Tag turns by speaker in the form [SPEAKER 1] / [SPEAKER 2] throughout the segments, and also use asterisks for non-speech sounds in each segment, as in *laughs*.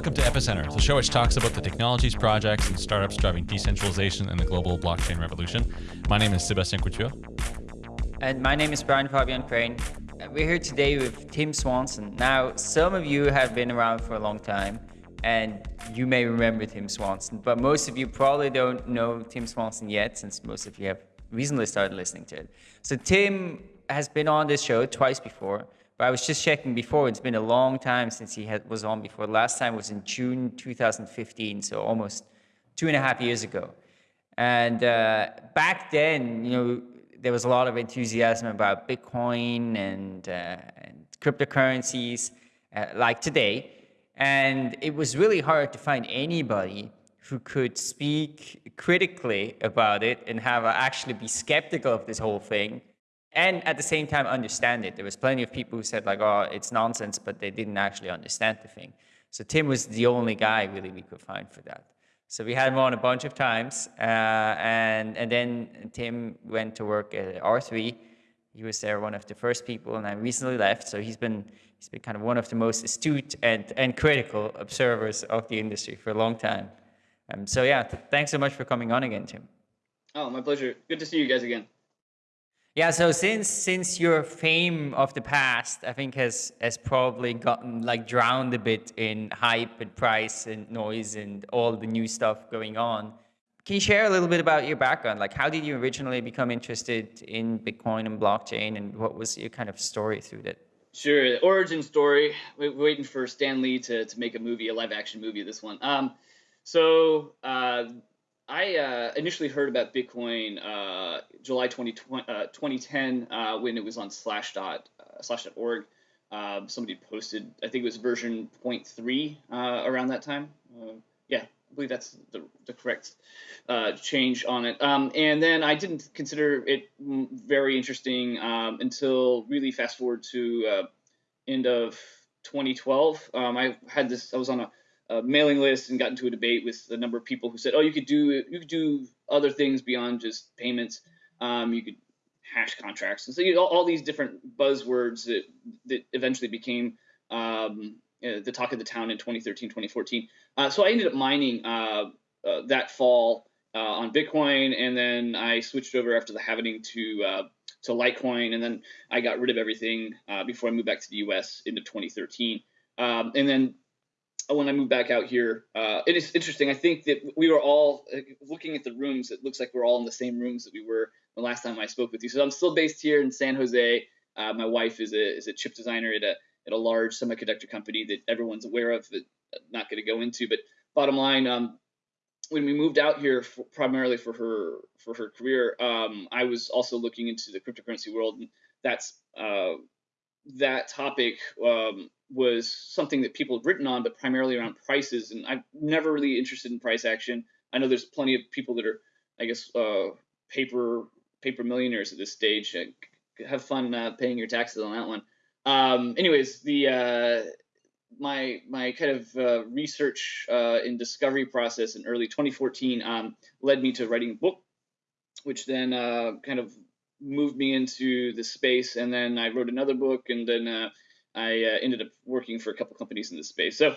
[SPEAKER 1] Welcome to Epicenter, the show which talks about the technologies, projects, and startups driving decentralization and the global blockchain revolution. My name is Sebastian Couture.
[SPEAKER 2] And my name is Brian Fabian Crain. We're here today with Tim Swanson. Now, some of you have been around for a long time, and you may remember Tim Swanson, but most of you probably don't know Tim Swanson yet, since most of you have recently started listening to it. So Tim has been on this show twice before, but I was just checking before, it's been a long time since he had, was on before. Last time was in June 2015, so almost two and a half years ago. And uh, back then, you know, there was a lot of enthusiasm about Bitcoin and, uh, and cryptocurrencies uh, like today. And it was really hard to find anybody who could speak critically about it and have actually be skeptical of this whole thing and at the same time understand it. There was plenty of people who said like, oh, it's nonsense, but they didn't actually understand the thing. So Tim was the only guy really we could find for that. So we had him on a bunch of times, uh, and and then Tim went to work at R3. He was there one of the first people, and I recently left. So he's been he's been kind of one of the most astute and and critical observers of the industry for a long time. Um, so yeah, th thanks so much for coming on again, Tim.
[SPEAKER 3] Oh, my pleasure. Good to see you guys again.
[SPEAKER 2] Yeah, so since since your fame of the past, I think has has probably gotten like drowned a bit in hype and price and noise and all the new stuff going on. Can you share a little bit about your background? Like, how did you originally become interested in Bitcoin and blockchain, and what was your kind of story through that?
[SPEAKER 3] Sure, origin story. We're waiting for Stan Lee to to make a movie, a live action movie. This one. Um, so uh, I uh, initially heard about Bitcoin uh, July 2020, uh, 2010 uh, when it was on Slashdot, uh, Slashdot.org. Um, somebody posted, I think it was version 0.3 uh, around that time. yeah, I believe that's the, the correct change on it. Um, and then I didn't consider it very interesting um, until really fast forward to end of 2012. Um, I had this, I was on a a mailing list and got into a debate with a number of people who said, "Oh, you could do you could do other things beyond just payments. Um, you could hash contracts." And so you know, all, all, these different buzzwords that that eventually became um, uh, the talk of the town in 2013, 2014. Uh, so I ended up mining uh, uh that fall uh, on Bitcoin, and then I switched over after the halvening to uh, to Litecoin, and then I got rid of everything before I moved back to the U.S. into 2013. Um, and then when I moved back out here, uh, it is interesting. I think that we were all uh, looking at the rooms. It looks like we're all in the same rooms that we were the last time I spoke with you. So I'm still based here in San Jose. Uh, my wife is a is a chip designer at a at a large semiconductor company that everyone's aware of. That I'm not going to go into, but bottom line, um, when we moved out here for, primarily for her for her career, um, I was also looking into the cryptocurrency world, and that's uh, that topic um, was something that people had written on, but primarily around prices. And I'm never really interested in price action. I know there's plenty of people that are, I guess, uh, paper paper millionaires at this stage. Have fun uh, paying your taxes on that one. Um, anyways, the uh, my my kind of uh, research uh, and discovery process in early 2014 um, led me to writing a book, which then uh, kind of moved me into the space. And then I wrote another book, and then uh, I uh, ended up working for a couple companies in this space. So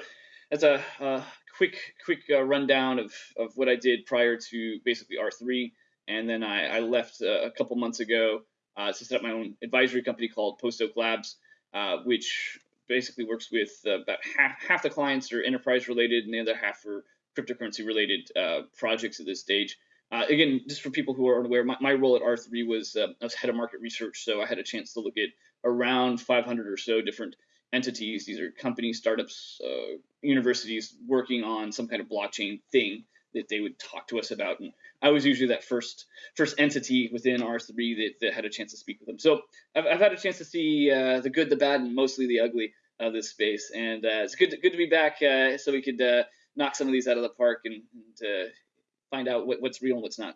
[SPEAKER 3] that's a, a quick quick uh, rundown of, of what I did prior to basically R3. And then I, I left uh, a couple months ago uh, to set up my own advisory company called Post Oak Labs, uh, which basically works with about half, half the clients are enterprise related and the other half are cryptocurrency related projects at this stage. Uh, again, just for people who are unaware, my, my role at R3 was uh, I was head of market research, so I had a chance to look at around 500 or so different entities. These are companies, startups, uh, universities working on some kind of blockchain thing that they would talk to us about. And I was usually that first first entity within R3 that, that had a chance to speak with them. So I've, I've had a chance to see uh, the good, the bad, and mostly the ugly of this space. And uh, it's good to, good to be back uh, so we could knock some of these out of the park and, and find out what, what's real and what's not.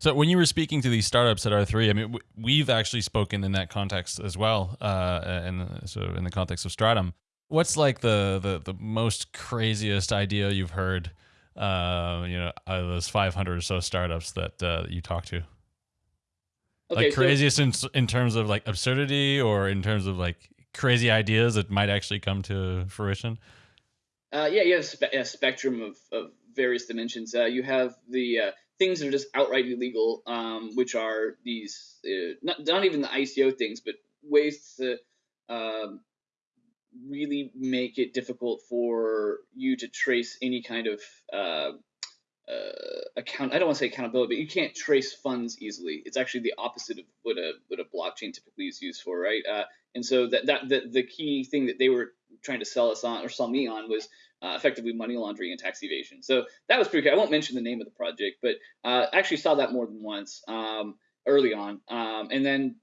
[SPEAKER 1] So when you were speaking to these startups at R3, I mean, we've actually spoken in that context as well, uh, and so in the context of Stratumn. What's like the the, the most craziest idea you've heard, uh, you know, out of those 500 or so startups that uh, you talked to? Okay, like craziest so, in in terms of like absurdity, or in terms of like crazy ideas that might actually come to fruition.
[SPEAKER 3] Uh, yeah, you have spe- a spectrum of, of various dimensions. Uh, you have the uh, things that are just outright illegal, um, which are these uh, not, not even the ICO things, but ways to um, really make it difficult for you to trace any kind of uh, uh, account. I don't want to say accountability, but you can't trace funds easily. It's actually the opposite of what a what a blockchain typically is used for, right? Uh, and so that that the, the key thing that they were trying to sell us on or sell me on was uh, effectively money laundering and tax evasion. So that was pretty cool. I won't mention the name of the project, but uh, actually saw that more than once um, early on. Um, and then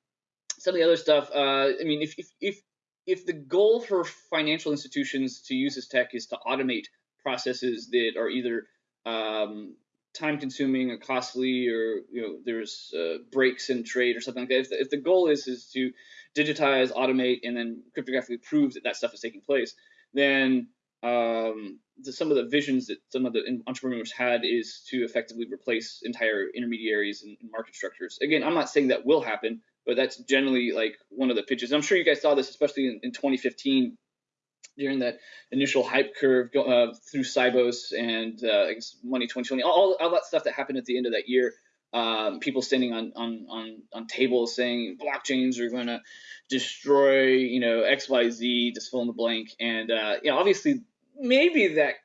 [SPEAKER 3] some of the other stuff. Uh, I mean, if, if if if the goal for financial institutions to use this tech is to automate processes that are either um, time consuming or costly or you know there's uh, breaks in trade or something like that if the, if the, goal is is to digitize automate and then cryptographically prove that that stuff is taking place then um, the, some of the visions that some of the entrepreneurs had is to effectively replace entire intermediaries and, and market structures again i'm not saying that will happen but that's generally like one of the pitches i'm sure you guys saw this especially in, in 2015 during that initial hype curve uh, through Sibos and uh, Money20/20, all, all that stuff that happened at the end of that year. Um, people standing on, on on on tables saying blockchains are going to destroy, you know, X, Y, Z, just fill in the blank. And uh, you know, obviously, maybe that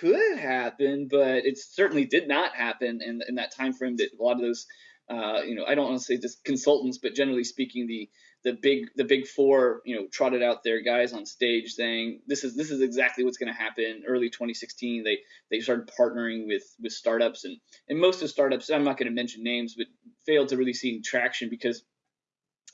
[SPEAKER 3] could happen, but it certainly did not happen in, in that time frame. That a lot of those, uh, you know, I don't want to say just consultants, but generally speaking, the the big the big four you know trotted out their guys on stage saying this is this is exactly what's going to happen. Early 2016 they they started partnering with with startups and and most of the startups i'm not going to mention names but failed to really see traction because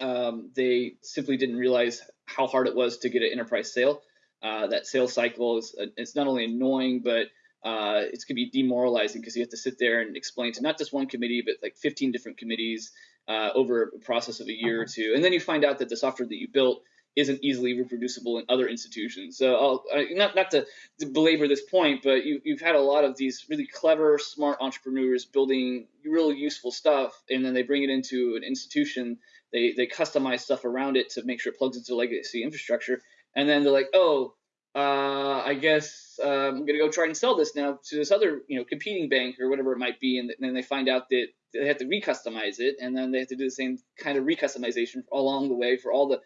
[SPEAKER 3] um, they simply didn't realize how hard it was to get an enterprise sale. Uh, that sales cycle is uh, it's not only annoying but uh, it's going to be demoralizing because you have to sit there and explain to not just one committee but like 15 different committees uh, over a process of a year or two, and then you find out that the software that you built isn't easily reproducible in other institutions. So I'll, I, not not to, to, belabor this point, but you, you've had a lot of these really clever, smart entrepreneurs building really useful stuff, and then they bring it into an institution. They they customize stuff around it to make sure it plugs into legacy infrastructure, and then they're like, oh. Uh, I guess uh, I'm gonna go try and sell this now to this other, you know, competing bank or whatever it might be, and then they find out that they have to recustomize it, and then they have to do the same kind of recustomization along the way for all the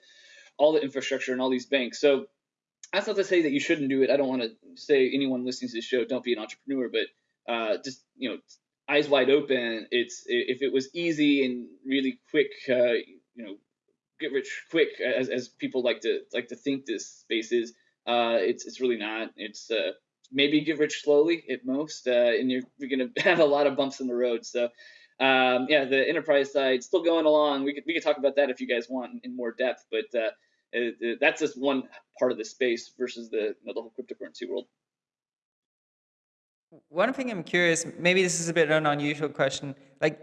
[SPEAKER 3] all the infrastructure and all these banks. So that's not to say that you shouldn't do it. I don't want to say anyone listening to this show don't be an entrepreneur, but uh, just you know, eyes wide open. It's if it was easy and really quick, uh, you know, get rich quick, as, as people like to like to think this space is. Uh, it's it's really not. It's uh, maybe get rich slowly at most, uh, and you're, you're going *laughs* to have a lot of bumps in the road. So um, yeah, the enterprise side still going along. We could we could talk about that if you guys want in more depth, but uh, it, it, that's just one part of the space versus the you know, the whole cryptocurrency world.
[SPEAKER 2] One thing I'm curious, maybe this is a bit of an unusual question. Like,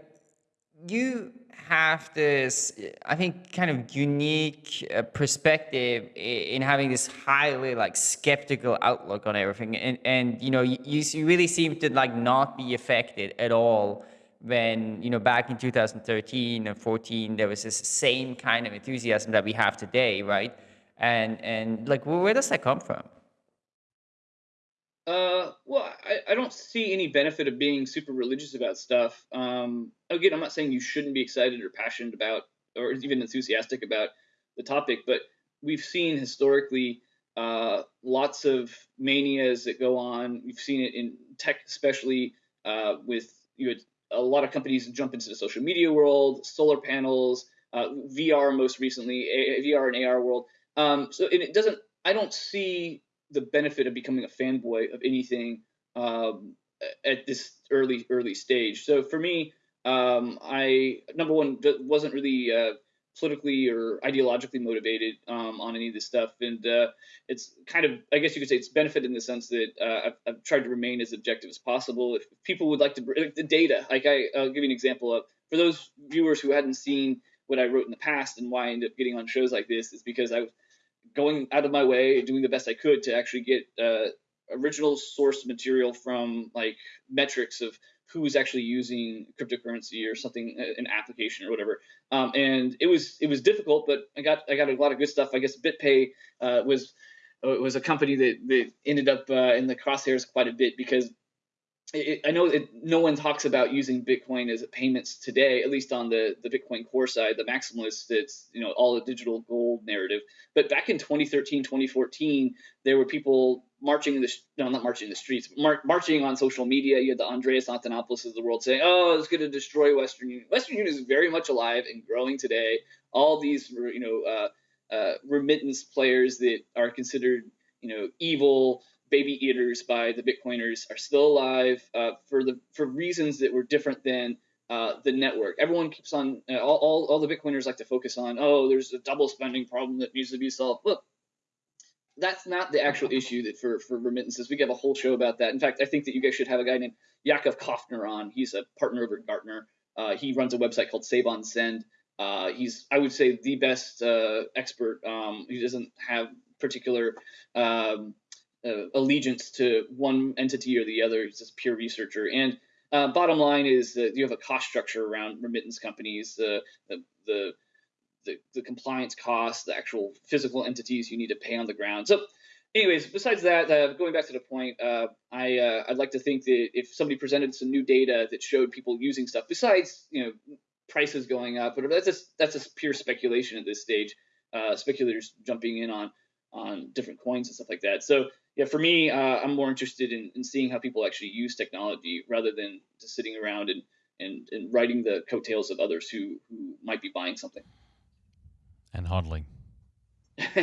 [SPEAKER 2] you have this, I think, kind of unique uh, perspective in having this highly like skeptical outlook on everything, and and you know, you, you really seem to like not be affected at all when, you know, back in 2013 and 14, there was this same kind of enthusiasm that we have today, right? And, and like, where does that come from?
[SPEAKER 3] Uh, well, I, I don't see any benefit of being super religious about stuff. Um, again, I'm not saying you shouldn't be excited or passionate about, or even enthusiastic about the topic, but we've seen historically uh, lots of manias that go on. We've seen it in tech, especially uh, with you had a lot of companies jump into the social media world, solar panels, uh, VR most recently, a- VR and AR world. Um, so it doesn't. I don't see the benefit of becoming a fanboy of anything um, at this early early stage. So for me, um, I number one wasn't really uh, politically or ideologically motivated um, on any of this stuff, and uh, it's kind of, I guess you could say, it's benefit in the sense that uh, I've, I've, tried to remain as objective as possible. If people would like to, like the data, like I, I'll give you an example of for those viewers who hadn't seen what I wrote in the past and why I ended up getting on shows like this is because I was going out of my way, doing the best I could to actually get uh, original source material from like metrics of who's actually using cryptocurrency or something, uh, an application or whatever. Um, and it was it was difficult, but I got I got a lot of good stuff. I guess BitPay uh, was was a company that, that ended up uh, in the crosshairs quite a bit because it, I know it, no one talks about using Bitcoin as a payments today, at least on the, the Bitcoin core side, the maximalist, it's, you know, all the digital gold narrative. But back in 2013, 2014, there were people marching in the, no, not marching in the streets, mar- marching on social media. You had the Andreas Antonopoulos of the world saying, oh, it's going to destroy Western Union. Western Union is very much alive and growing today. All these, you know, uh, uh, remittance players that are considered, you know, evil, baby eaters by the Bitcoiners are still alive uh, for the for reasons that were different than uh, the network. Everyone keeps on uh, all, all, all the Bitcoiners like to focus on oh there's a double spending problem that needs to be solved. Look, that's not the actual issue that for for remittances. We have a whole show about that. In fact, I think that you guys should have a guy named Yakov Kofner on. He's a partner over at Gartner. Uh, he runs a website called Save on Send. Uh, he's I would say the best uh, expert. Um, he doesn't have particular um, uh, allegiance to one entity or the other. He's just pure researcher. And uh, bottom line is that you have a cost structure around remittance companies, uh, the, the, the, the compliance costs, the actual physical entities you need to pay on the ground. So, anyways, besides that, uh, going back to the point, uh, I uh, I'd like to think that if somebody presented some new data that showed people using stuff besides you know prices going up, but that's just that's just pure speculation at this stage. Uh, speculators jumping in on on different coins and stuff like that. So yeah, for me, uh, I'm more interested in, in seeing how people actually use technology rather than just sitting around and, and, and writing the coattails of others who, who might be buying something.
[SPEAKER 1] And hodling. *laughs*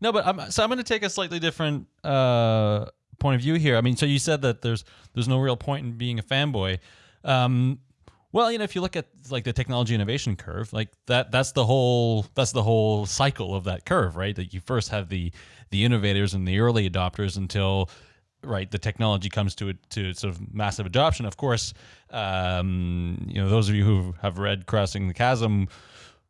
[SPEAKER 1] no, but I'm, so I'm going to take a slightly different uh, point of view here. I mean, so you said that there's there's no real point in being a fanboy. Um, well, you know, if you look at like the technology innovation curve, like that that's the whole that's the whole cycle of that curve, right? That you first have the the innovators and the early adopters until right the technology comes to to sort of massive adoption. Of course, um, you know, those of you who have read Crossing the Chasm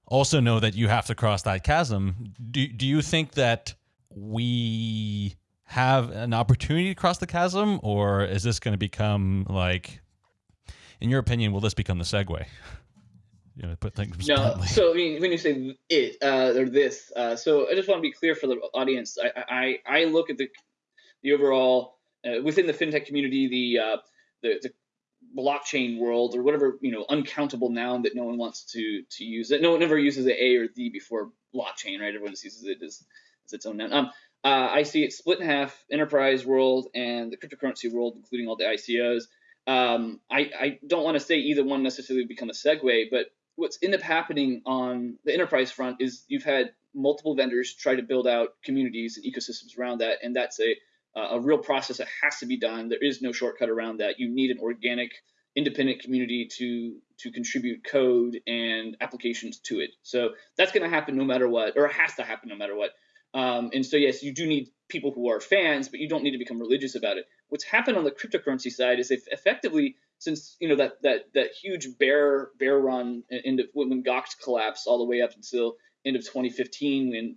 [SPEAKER 1] also know that you have to cross that chasm. Do do you think that we have an opportunity to cross the chasm or is this going to become like in your opinion, will this become the Segway? *laughs* You know, put things
[SPEAKER 3] no. Bluntly. So I mean, when you say it uh, or this, uh, so I just want to be clear for the audience. I I, I look at the the overall uh, within the fintech community, the, uh, the the blockchain world or whatever you know uncountable noun that no one wants to to use. That no one ever uses the a or the before blockchain, right? Everyone just uses it as, as its own noun. Um, uh, I see it split in half: enterprise world and the cryptocurrency world, including all the ICOs. Um, I, I don't want to say either one necessarily become a Segway, but what's ended up happening on the enterprise front is you've had multiple vendors try to build out communities and ecosystems around that, and that's a a real process that has to be done. There is no shortcut around that. You need an organic, independent community to to contribute code and applications to it. So that's going to happen no matter what, or it has to happen no matter what. Um, and so yes, you do need people who are fans, but you don't need to become religious about it what's happened on the cryptocurrency side is they've effectively since you know that that that huge bear bear run into when Gox collapsed all the way up until end of 2015 when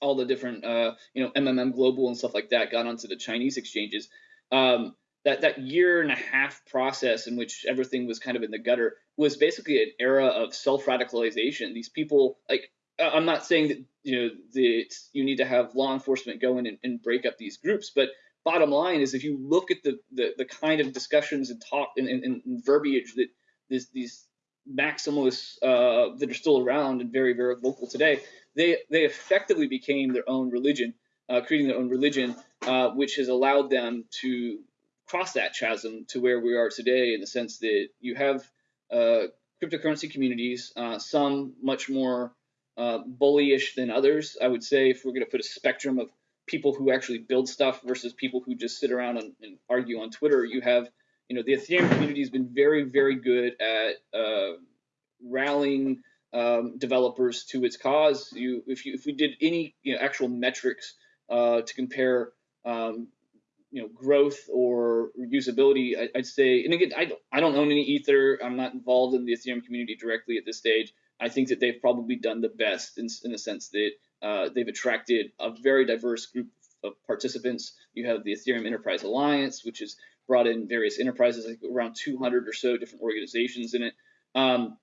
[SPEAKER 3] all the different uh, you know MMM Global and stuff like that got onto the Chinese exchanges. Um, that that year and a half process in which everything was kind of in the gutter was basically an era of self radicalization. These people like I'm not saying that you know that you need to have law enforcement go in and, and break up these groups, but bottom line is if you look at the the, the kind of discussions and talk and, and, and verbiage that this, these maximalists uh, that are still around and very very vocal today, they they effectively became their own religion, uh, creating their own religion, uh, which has allowed them to cross that chasm to where we are today in the sense that you have uh, cryptocurrency communities, uh, some much more uh, bullyish than others. I would say if we're going to put a spectrum of people who actually build stuff versus people who just sit around and, and argue on Twitter. You have, you know, the Ethereum community has been very, very good at uh, rallying um, developers to its cause. You, if you, if we did any, you know, actual metrics uh, to compare, um, you know, growth or usability, I, would say, and again, I don't, I don't own any Ether. I'm not involved in the Ethereum community directly at this stage. I think that they've probably done the best in, in the sense that uh, they've attracted a very diverse group of participants. You have the Ethereum Enterprise Alliance, which has brought in various enterprises, like around 200 or so different organizations in it. Um,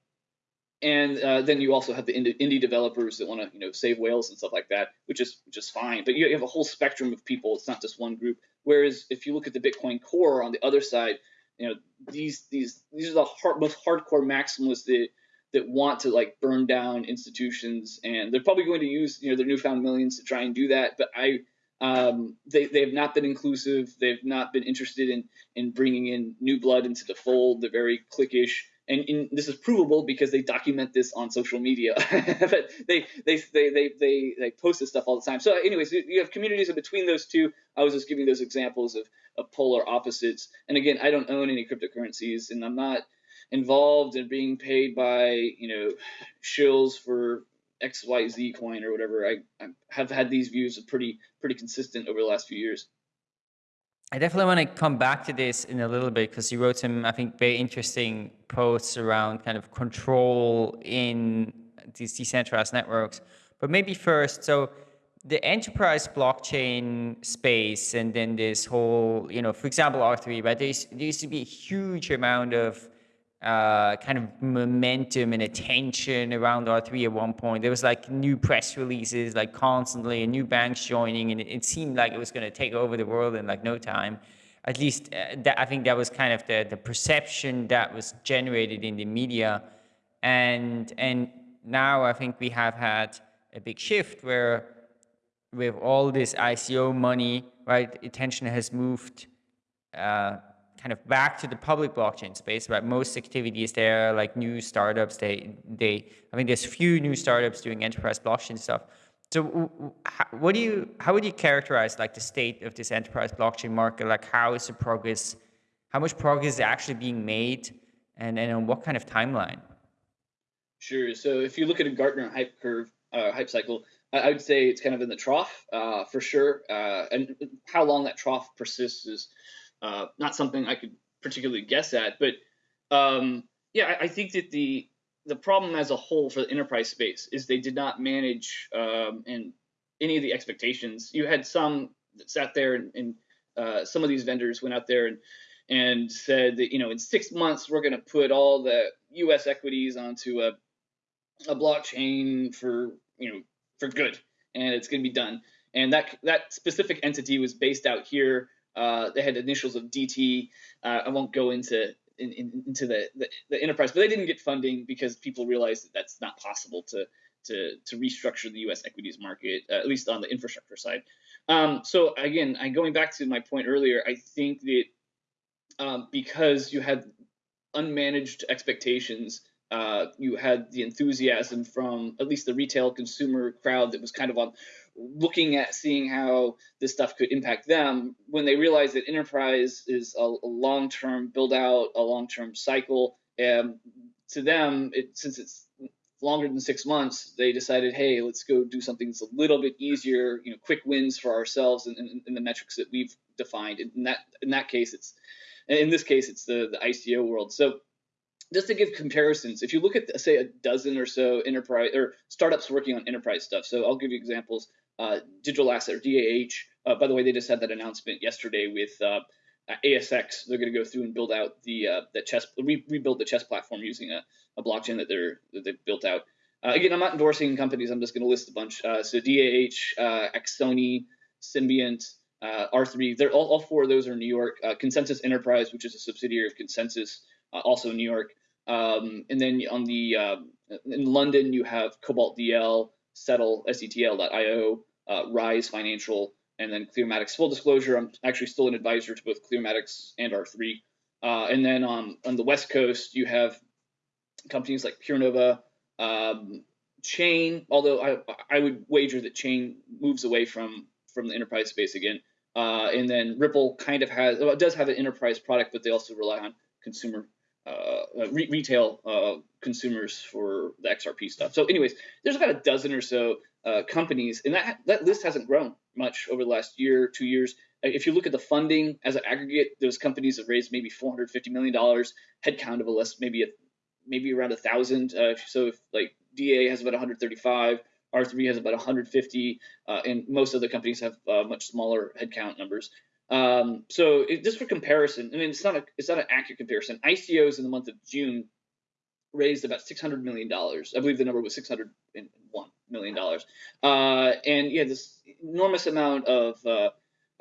[SPEAKER 3] and uh, then you also have the indie developers that want to you know save whales and stuff like that, which is just fine. But you have a whole spectrum of people. It's not just one group. Whereas if you look at the Bitcoin core on the other side, you know these these these are the hard, most hardcore maximalists that that want to like burn down institutions, and they're probably going to use you know their newfound millions to try and do that. But I um, they, they have not been inclusive. They've not been interested in in bringing in new blood into the fold. They're very cliquish and, and, this is provable because they document this on social media. *laughs* but they, they they they they they post this stuff all the time. So, anyways, you have communities in between those two. I was just giving those examples of, of polar opposites. And again, I don't own any cryptocurrencies, and I'm not involved in being paid by you know shills for XYZ coin or whatever. I, I have had these views pretty pretty consistent over the last few years.
[SPEAKER 2] I definitely want to come back to this in a little bit because you wrote some, I think, very interesting posts around kind of control in these decentralized networks. But maybe first, so the enterprise blockchain space and then this whole, you know, for example, R3, right? There used to be a huge amount of uh, kind of momentum and attention around R3 at one point. There was like new press releases like constantly and new banks joining and it, it seemed like it was going to take over the world in like no time. At least uh, that, I think that was kind of the, the perception that was generated in the media. And, and now I think we have had a big shift where with all this ICO money, right, attention has moved uh, kind of back to the public blockchain space, right? Most activities there, like new startups, they, they, I mean, there's few new startups doing enterprise blockchain stuff. So what do you, how would you characterize like the state of this enterprise blockchain market? Like how is the progress, how much progress is actually being made and, and on what kind of timeline?
[SPEAKER 3] Sure. So if you look at a Gartner hype curve, uh, hype cycle, I would say it's kind of in the trough uh, for sure. Uh, and how long that trough persists is uh, not something I could particularly guess at, but um, yeah, I, I, think that the the problem as a whole for the enterprise space is they did not manage um, and any of the expectations. You had some that sat there and, and uh, some of these vendors went out there and and said that you know in six months we're going to put all the U.S. equities onto a a blockchain for you know for good and it's going to be done. And that that specific entity was based out here uh, they had initials of DT. Uh, I won't go into in, in, into the, the, the enterprise, but they didn't get funding because people realized that that's not possible to to to restructure the U.S. equities market, uh, at least on the infrastructure side. Um, so again, I going back to my point earlier, I think that um, because you had unmanaged expectations uh, you had the enthusiasm from at least the retail consumer crowd that was kind of on looking at seeing how this stuff could impact them. When they realized that enterprise is a, a long-term build out a long-term cycle and to them it, since it's longer than six months they decided hey let's go do something that's a little bit easier you know quick wins for ourselves and, in the metrics that we've defined. In that in that case it's in this case it's the the ico world. So just to give comparisons, if you look at say a dozen or so enterprise or startups working on enterprise stuff, so I'll give you examples. Uh, Digital Asset or DAH. Uh, by the way, they just had that announcement yesterday with uh, ASX. They're going to go through and build out the uh, the CHESS re- rebuild the CHESS platform using a, a blockchain that they're that they've built out. Uh, again, I'm not endorsing companies. I'm just going to list a bunch. Uh, so DAH, uh, Axoni, Symbiont, R3. They're all, all four of those are in New York. ConsenSys Enterprise, which is a subsidiary of ConsenSys, also in New York. Um, and then on the uh, in London, you have Cobalt DL, SETL, SETL.io, uh, Rise Financial, and then Clearmatics. Full disclosure, I'm actually still an advisor to both Clearmatics and R3. Uh, and then on, on the West Coast, you have companies like PureNova, um, Chain, although I, I would wager that Chain moves away from, from the enterprise space again. Uh, and then Ripple kind of has, well, it does have an enterprise product, but they also rely on consumer uh, uh, re- retail uh, consumers for the XRP stuff. So, anyways, there's about a dozen or so uh, companies, and that that list hasn't grown much over the last year, two years. If you look at the funding as an aggregate, those companies have raised maybe 450 million dollars. Headcount of a list maybe a maybe around a thousand. Uh, so, if like DA has about 135. R3 has about 150, uh, and most other companies have much smaller headcount numbers. Um, so it, just for comparison, I mean, it's not a it's not an accurate comparison. ICOs in the month of June raised about six hundred million dollars. I believe the number was six hundred and one million dollars. Uh, and yeah, this enormous amount of uh,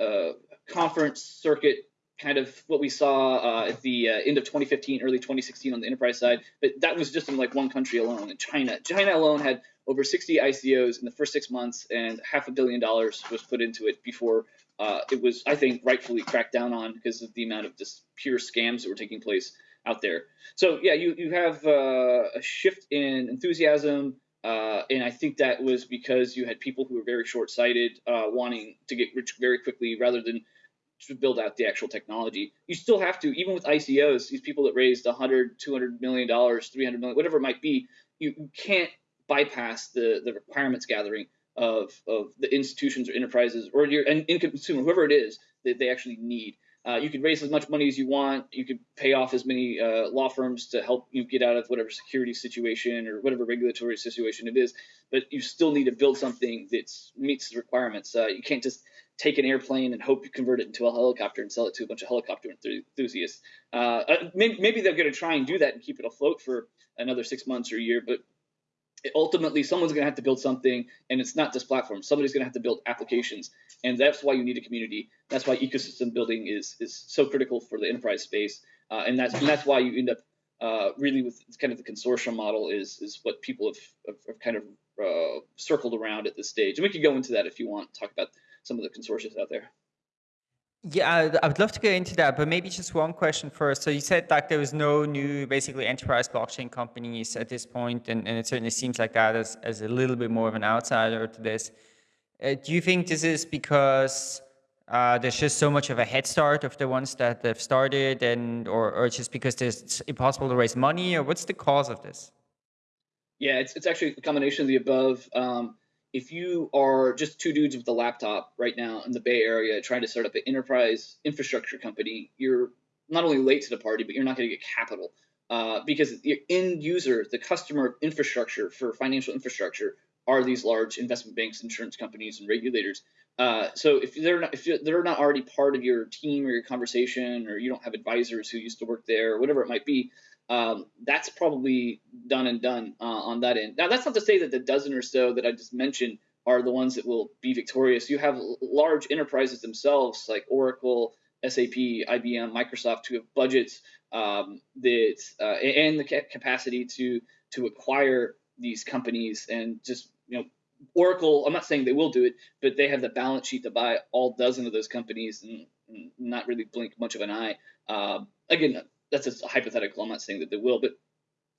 [SPEAKER 3] uh, conference circuit kind of what we saw uh, at the uh, end of 2015, early 2016 on the enterprise side. But that was just in like one country alone, in China. China alone had over 60 ICOs in the first six months, and half a billion dollars was put into it before uh, it was, I think, rightfully cracked down on because of the amount of just pure scams that were taking place out there. So yeah, you you have uh, a shift in enthusiasm. Uh, and I think that was because you had people who were very short-sighted, uh, wanting to get rich very quickly rather than to build out the actual technology. You still have to, even with ICOs, these people that raised 100, 200 million dollars, 300 million, whatever it might be, you, you can't bypass the the requirements gathering of of the institutions or enterprises or your consumer, whoever it is that they actually need. Uh, you could raise as much money as you want. You could pay off as many uh, law firms to help you get out of whatever security situation or whatever regulatory situation it is. But you still need to build something that meets the requirements. Uh, you can't just take an airplane and hope you convert it into a helicopter and sell it to a bunch of helicopter enthusiasts. Uh, uh, maybe, maybe, they're going to try and do that and keep it afloat for another six months or a year, but ultimately someone's going to have to build something and it's not just platforms. Somebody's going to have to build applications and that's why you need a community. That's why ecosystem building is is so critical for the enterprise space uh, and that's and that's why you end up uh, really with kind of the consortium model is is what people have, have, have kind of uh, circled around at this stage. And we could go into that if you want talk about some of the consortia out there.
[SPEAKER 2] Yeah, I would love to get into that, but maybe just one question first. So you said like there was no new, basically enterprise blockchain companies at this point, and, and it certainly seems like that as, as a little bit more of an outsider to this. Uh, do you think this is because uh, there's just so much of a head start of the ones that have started, and or, or just because it's impossible to raise money, or what's the cause of this?
[SPEAKER 3] Yeah, it's, it's actually a combination of the above. Um, if you are just two dudes with a laptop right now in the Bay Area trying to start up an enterprise infrastructure company, you're not only late to the party, but you're not going to get capital uh, because the end user, the customer of infrastructure for financial infrastructure, are these large investment banks, insurance companies, and regulators. Uh, so if they're not if they're not already part of your team or your conversation, or you don't have advisors who used to work there, or whatever it might be, um, that's probably done and done uh, on that end. Now, that's not to say that the dozen or so that I just mentioned are the ones that will be victorious. You have large enterprises themselves, like Oracle, SAP, IBM, Microsoft, who have budgets um, that uh, and the capacity to to acquire these companies and just you know Oracle. I'm not saying they will do it, but they have the balance sheet to buy all dozen of those companies and, and not really blink much of an eye. Um, again, that's a hypothetical. I'm not saying that they will, but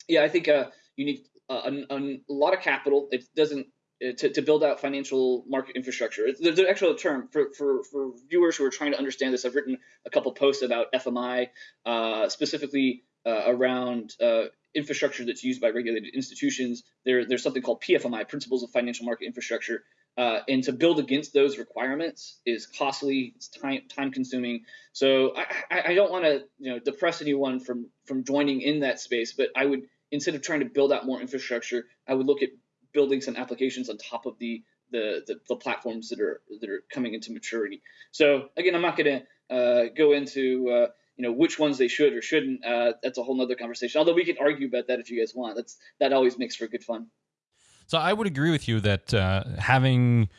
[SPEAKER 3] yeah, I think uh, you need uh, a, a, lot of capital. It doesn't uh, to, to build out financial market infrastructure. There's an actual term for, for, for viewers who are trying to understand this. I've written a couple posts about FMI, uh, specifically uh, around uh, infrastructure that's used by regulated institutions. There, there's something called PFMI, Principles of Financial Market Infrastructure, uh, and to build against those requirements is costly, it's time time consuming. So I, I don't want to you know depress anyone from from joining in that space, but I would instead of trying to build out more infrastructure, I would look at building some applications on top of the the, the, the platforms that are that are coming into maturity. So again, I'm not going to uh, go into uh, you know which ones they should or shouldn't. Uh, that's a whole nother conversation. Although we can argue about that if you guys want. That's that always makes for good fun.
[SPEAKER 1] So I would agree with you that uh, having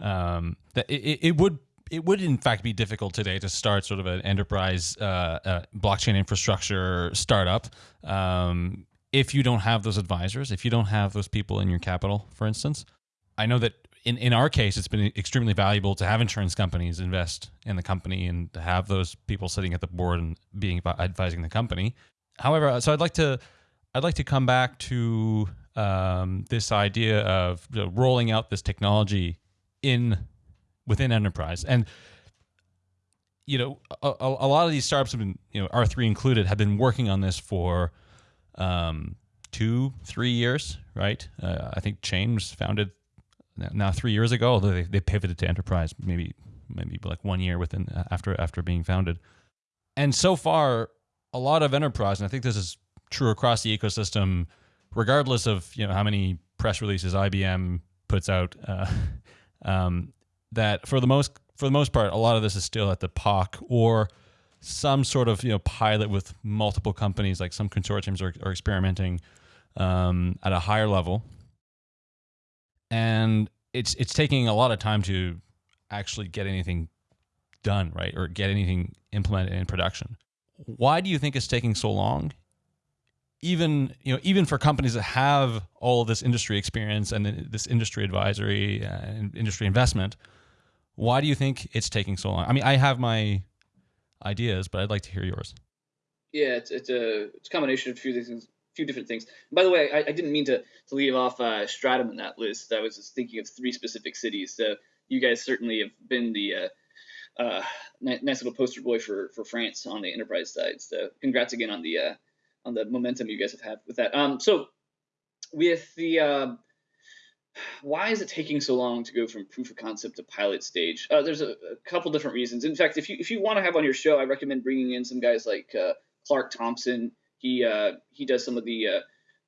[SPEAKER 1] um, that it, it, would it would in fact be difficult today to start sort of an enterprise uh, uh, blockchain infrastructure startup um, if you don't have those advisors, if you don't have those people in your capital, for instance. I know that in, in our case, it's been extremely valuable to have insurance companies invest in the company and to have those people sitting at the board and being advising the company. However, so I'd like to I'd like to come back to um, this idea of you know, rolling out this technology in within enterprise. And you know a, a, lot of these startups have been you know r3 included have been working on this for um, two three years right? Uh, i think chain was founded now three years ago although they, they pivoted to enterprise maybe maybe like one year within uh, after after being founded. And so far a lot of enterprise and i think this is true across the ecosystem regardless of you know how many press releases IBM puts out, uh, *laughs* um, that for the most for the most part, a lot of this is still at the POC or some sort of you know pilot with multiple companies. Like some consortiums are, are experimenting um, at a higher level, and it's it's taking a lot of time to actually get anything done, right, or get anything implemented in production. Why do you think it's taking so long? Even you know, even for companies that have all this industry experience and this industry advisory and industry investment, why do you think it's taking so long? I mean, I have my ideas, but I'd like to hear yours.
[SPEAKER 3] Yeah, it's it's a it's a combination of a few things, few different things. by the way, I, I, didn't mean to, to leave off uh, Stratumn in that list. I was just thinking of three specific cities. So you guys certainly have been the uh, uh, nice little poster boy for, for France on the enterprise side. So congrats again on the uh, on the momentum you guys have had with that. Um, so with the uh, why is it taking so long to go from proof of concept to pilot stage? Uh, there's a, a, couple different reasons. In fact, if you if you want to have on your show, I recommend bringing in some guys like uh, Clark Thompson. He uh, he does some of the uh,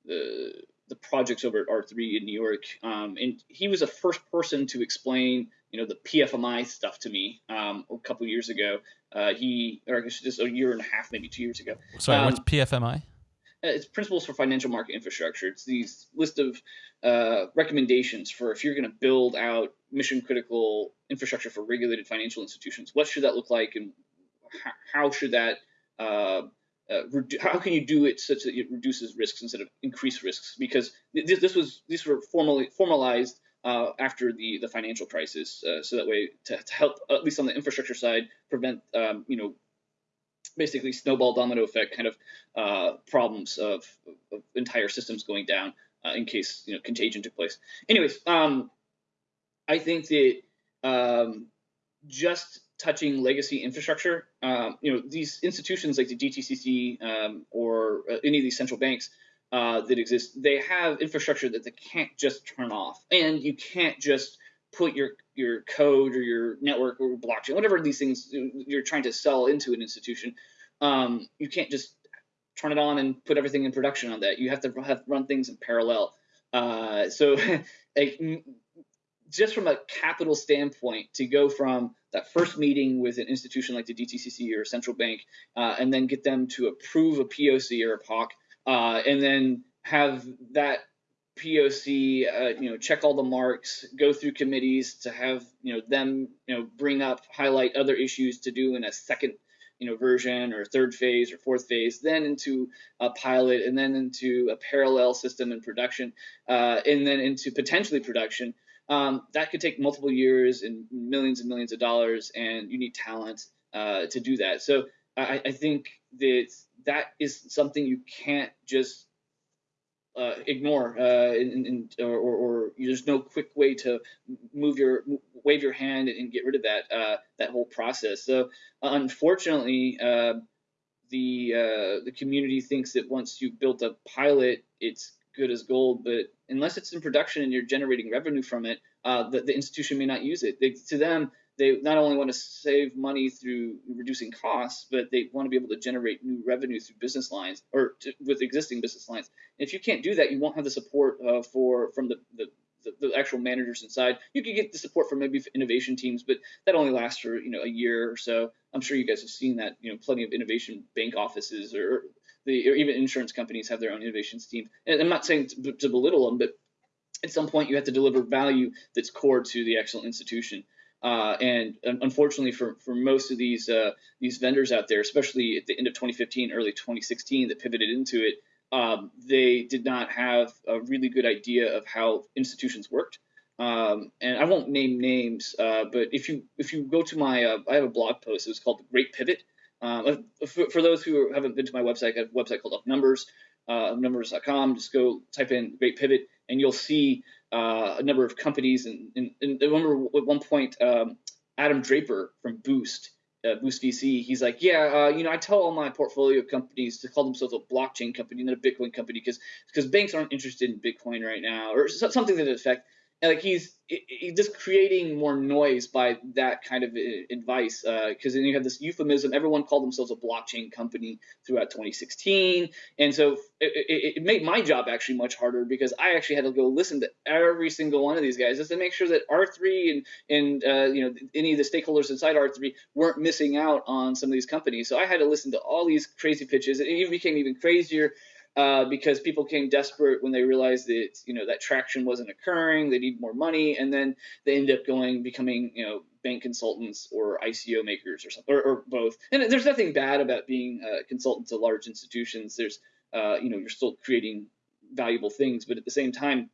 [SPEAKER 3] the the projects over at R3 in New York, um, and he was the first person to explain you know the PFMI stuff to me um, a couple years ago. Uh, he or just a year and a half, maybe two years ago.
[SPEAKER 1] Sorry, um, what's PFMI?
[SPEAKER 3] Uh, it's principles for financial market infrastructure. It's these list of uh, recommendations for if you're going to build out mission critical infrastructure for regulated financial institutions. What should that look like, and how should that uh, uh, how can you do it such that it reduces risks instead of increase risks? Because this, this was these were formally formalized uh, after the the financial crisis, uh, so that way to, to, help at least on the infrastructure side prevent um, you know basically snowball domino effect kind of uh, problems of, of, entire systems going down uh, in case you know contagion took place. Anyways, um, I think that um, just touching legacy infrastructure, um, you know, these institutions like the DTCC um, or uh, any of these central banks uh, that exist, they have infrastructure that they can't just turn off, and you can't just put your your code or your network or blockchain, whatever these things you're trying to sell into an institution, um, you can't just turn it on and put everything in production on that. You have to have run things in parallel. Uh, so, *laughs* like, just from a capital standpoint, to go from that first meeting with an institution like the DTCC or central bank, uh, and then get them to approve a POC or a POC, uh, and then have that POC, uh, you know, check all the marks, go through committees to have, you know, them, you know, bring up, highlight other issues to do in a second, you know, version or third phase or fourth phase, then into a pilot, and then into a parallel system in production, uh, and then into potentially production. Um, that could take multiple years and millions and millions of dollars, and you need talent uh, to do that. So I, I think that that is something you can't just uh, ignore, uh, or, or, there's no quick way to move your wave your hand and get rid of that uh, that whole process. So unfortunately, uh, the uh, the community thinks that once you've built a pilot, it's good as gold. But unless it's in production and you're generating revenue from it, uh, the, the institution may not use it. They, to them, they not only want to save money through reducing costs, but they want to be able to generate new revenue through business lines or to, with existing business lines. And if you can't do that, you won't have the support uh, for from the, the the, actual managers inside. You could get the support from maybe innovation teams, but that only lasts for you know a year or so. I'm sure you guys have seen that. You know, plenty of innovation bank offices or the or even insurance companies have their own innovations team. And I'm not saying to, to belittle them, but at some point you have to deliver value that's core to the actual institution. Uh, and unfortunately, for, for most of these uh, these vendors out there, especially at the end of 2015, early 2016, that pivoted into it, um, they did not have a really good idea of how institutions worked. Um, and I won't name names, uh, but if you if you go to my uh, I have a blog post. It was called the Great Pivot. Um, for, for, those who haven't been to my website, I have a website called Up Numbers, uh, numbers.com. Just go type in Great Pivot, and you'll see uh, a number of companies. And, and, and, I remember at one point, um, Adam Draper from Boost, uh, Boost VC, he's like, yeah, uh, you know, I tell all my portfolio companies to call themselves a blockchain company, not a Bitcoin company, because because banks aren't interested in Bitcoin right now, or something to that effect and like he's, he's just creating more noise by that kind of uh, advice because uh, then you have this euphemism everyone called themselves a blockchain company throughout 2016 and so it, it, it, made my job actually much harder because i actually had to go listen to every single one of these guys just to make sure that r3 and and uh, you know any of the stakeholders inside r3 weren't missing out on some of these companies. So i had to listen to all these crazy pitches. It even became even crazier uh, because people came desperate when they realized that you know that traction wasn't occurring. They need more money, and then they end up going becoming you know bank consultants or ICO makers or something, or, or both. And there's nothing bad about being a consultant to large institutions. There's uh, you know you're still creating valuable things, but at the same time,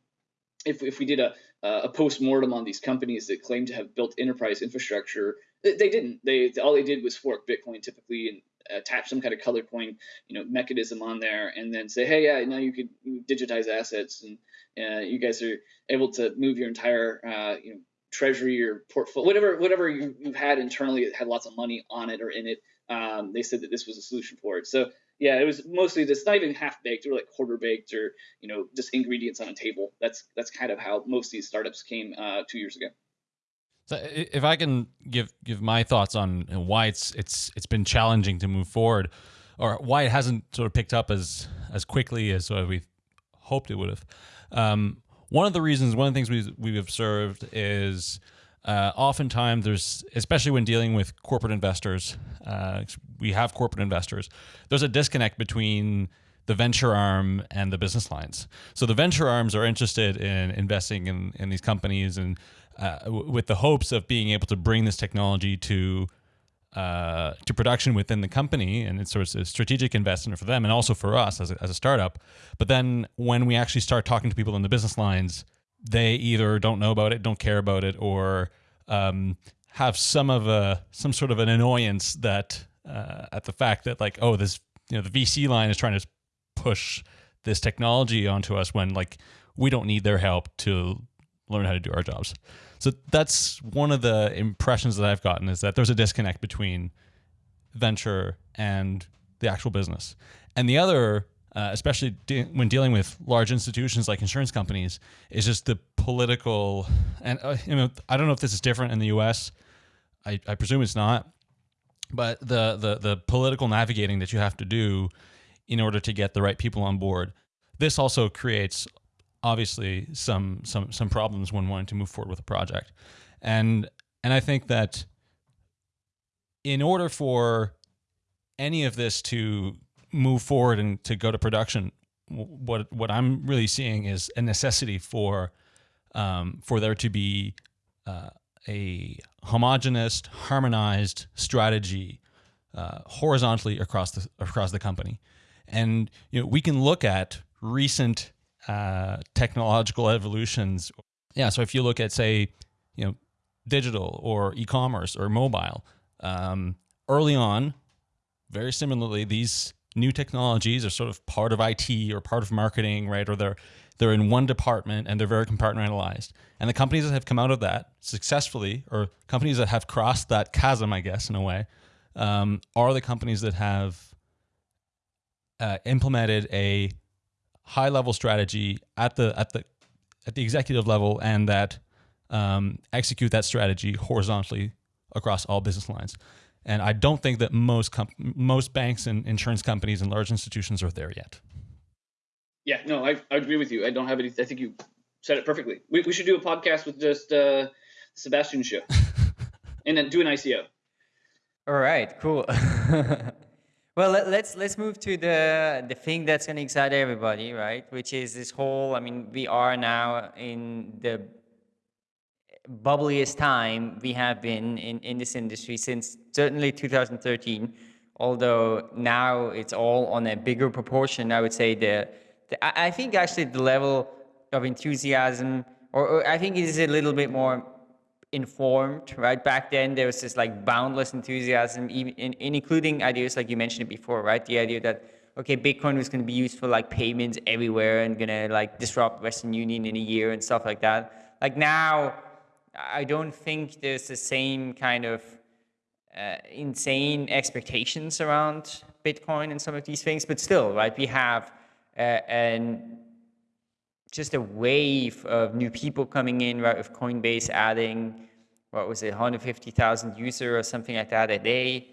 [SPEAKER 3] if if we did a a post mortem on these companies that claim to have built enterprise infrastructure, they didn't. They all they did was fork Bitcoin typically and attach some kind of color coin, you know, mechanism on there, and then say, hey, yeah, now you could digitize assets, and uh, you guys are able to move your entire, uh, you know, treasury or portfolio, whatever, whatever you, you had internally that had lots of money on it or in it. Um, they said that this was a solution for it. So yeah, it was mostly just not even half baked, or like quarter baked, or you know, just ingredients on a table. That's that's kind of how most of these startups came uh, two years ago.
[SPEAKER 1] So if I can give give my thoughts on why it's it's it's been challenging to move forward, or why it hasn't sort of picked up as as quickly as we hoped it would have. Um, one of the reasons, one of the things we've, we've observed is uh, oftentimes there's, especially when dealing with corporate investors, uh, we have corporate investors. There's a disconnect between the venture arm and the business lines. So the venture arms are interested in investing in, in these companies and uh, with the hopes of being able to bring this technology to uh, to production within the company, and it's sort of a strategic investment for them and also for us as a, as a startup. But then when we actually start talking to people in the business lines, they either don't know about it, don't care about it, or um, have some of a some sort of an annoyance that uh, at the fact that like oh this you know the VC line is trying to push this technology onto us when like we don't need their help to learn how to do our jobs. So that's one of the impressions that I've gotten is that there's a disconnect between venture and the actual business. And the other, uh, especially de when dealing with large institutions like insurance companies, is just the political. And uh, you know, I don't know if this is different in the U.S. I, I presume it's not, but the the the political navigating that you have to do in order to get the right people on board. This also creates obviously some some some problems when wanting to move forward with a project, and and I think that in order for any of this to move forward and to go to production, what what I'm really seeing is a necessity for um, for there to be uh, a homogenous, harmonized strategy uh, horizontally across the across the company, and you know we can look at recent uh, technological evolutions. Yeah, so if you look at say, you know, digital or e-commerce or mobile, um, early on, very similarly, these new technologies are sort of part of IT or part of marketing, right? Or they're they're in one department and they're very compartmentalized. And the companies that have come out of that successfully, or companies that have crossed that chasm, I guess, in a way, um, are the companies that have uh, implemented a high level strategy at the at the at the executive level and that um, execute that strategy horizontally across all business lines. And I don't think that most most banks and insurance companies and large institutions are there yet.
[SPEAKER 3] Yeah, no, I, I agree with you. I don't have any. I think you said it perfectly. We, we should do a podcast with just uh, Sebastian show, *laughs* and then do an ICO.
[SPEAKER 2] All right, cool. *laughs* Well, let, us let's move to the the thing that's going to excite everybody, right? Which is this whole. I mean, we are now in the bubbliest time we have been in in this industry since certainly 2013. Although now it's all on a bigger proportion, I would say the, the I think actually the level of enthusiasm, or, or I think it is a little bit more informed, right? Back then, there was this like boundless enthusiasm, even in, in including ideas like you mentioned before, right? The idea that okay, Bitcoin was going to be used for like payments everywhere and going to like disrupt Western Union in a year and stuff like that. Like now, I don't think there's the same kind of uh, insane expectations around Bitcoin and some of these things, but still, right? We have uh, an just a wave of new people coming in, right, with Coinbase adding, what was it, 150,000 user or something like that a day.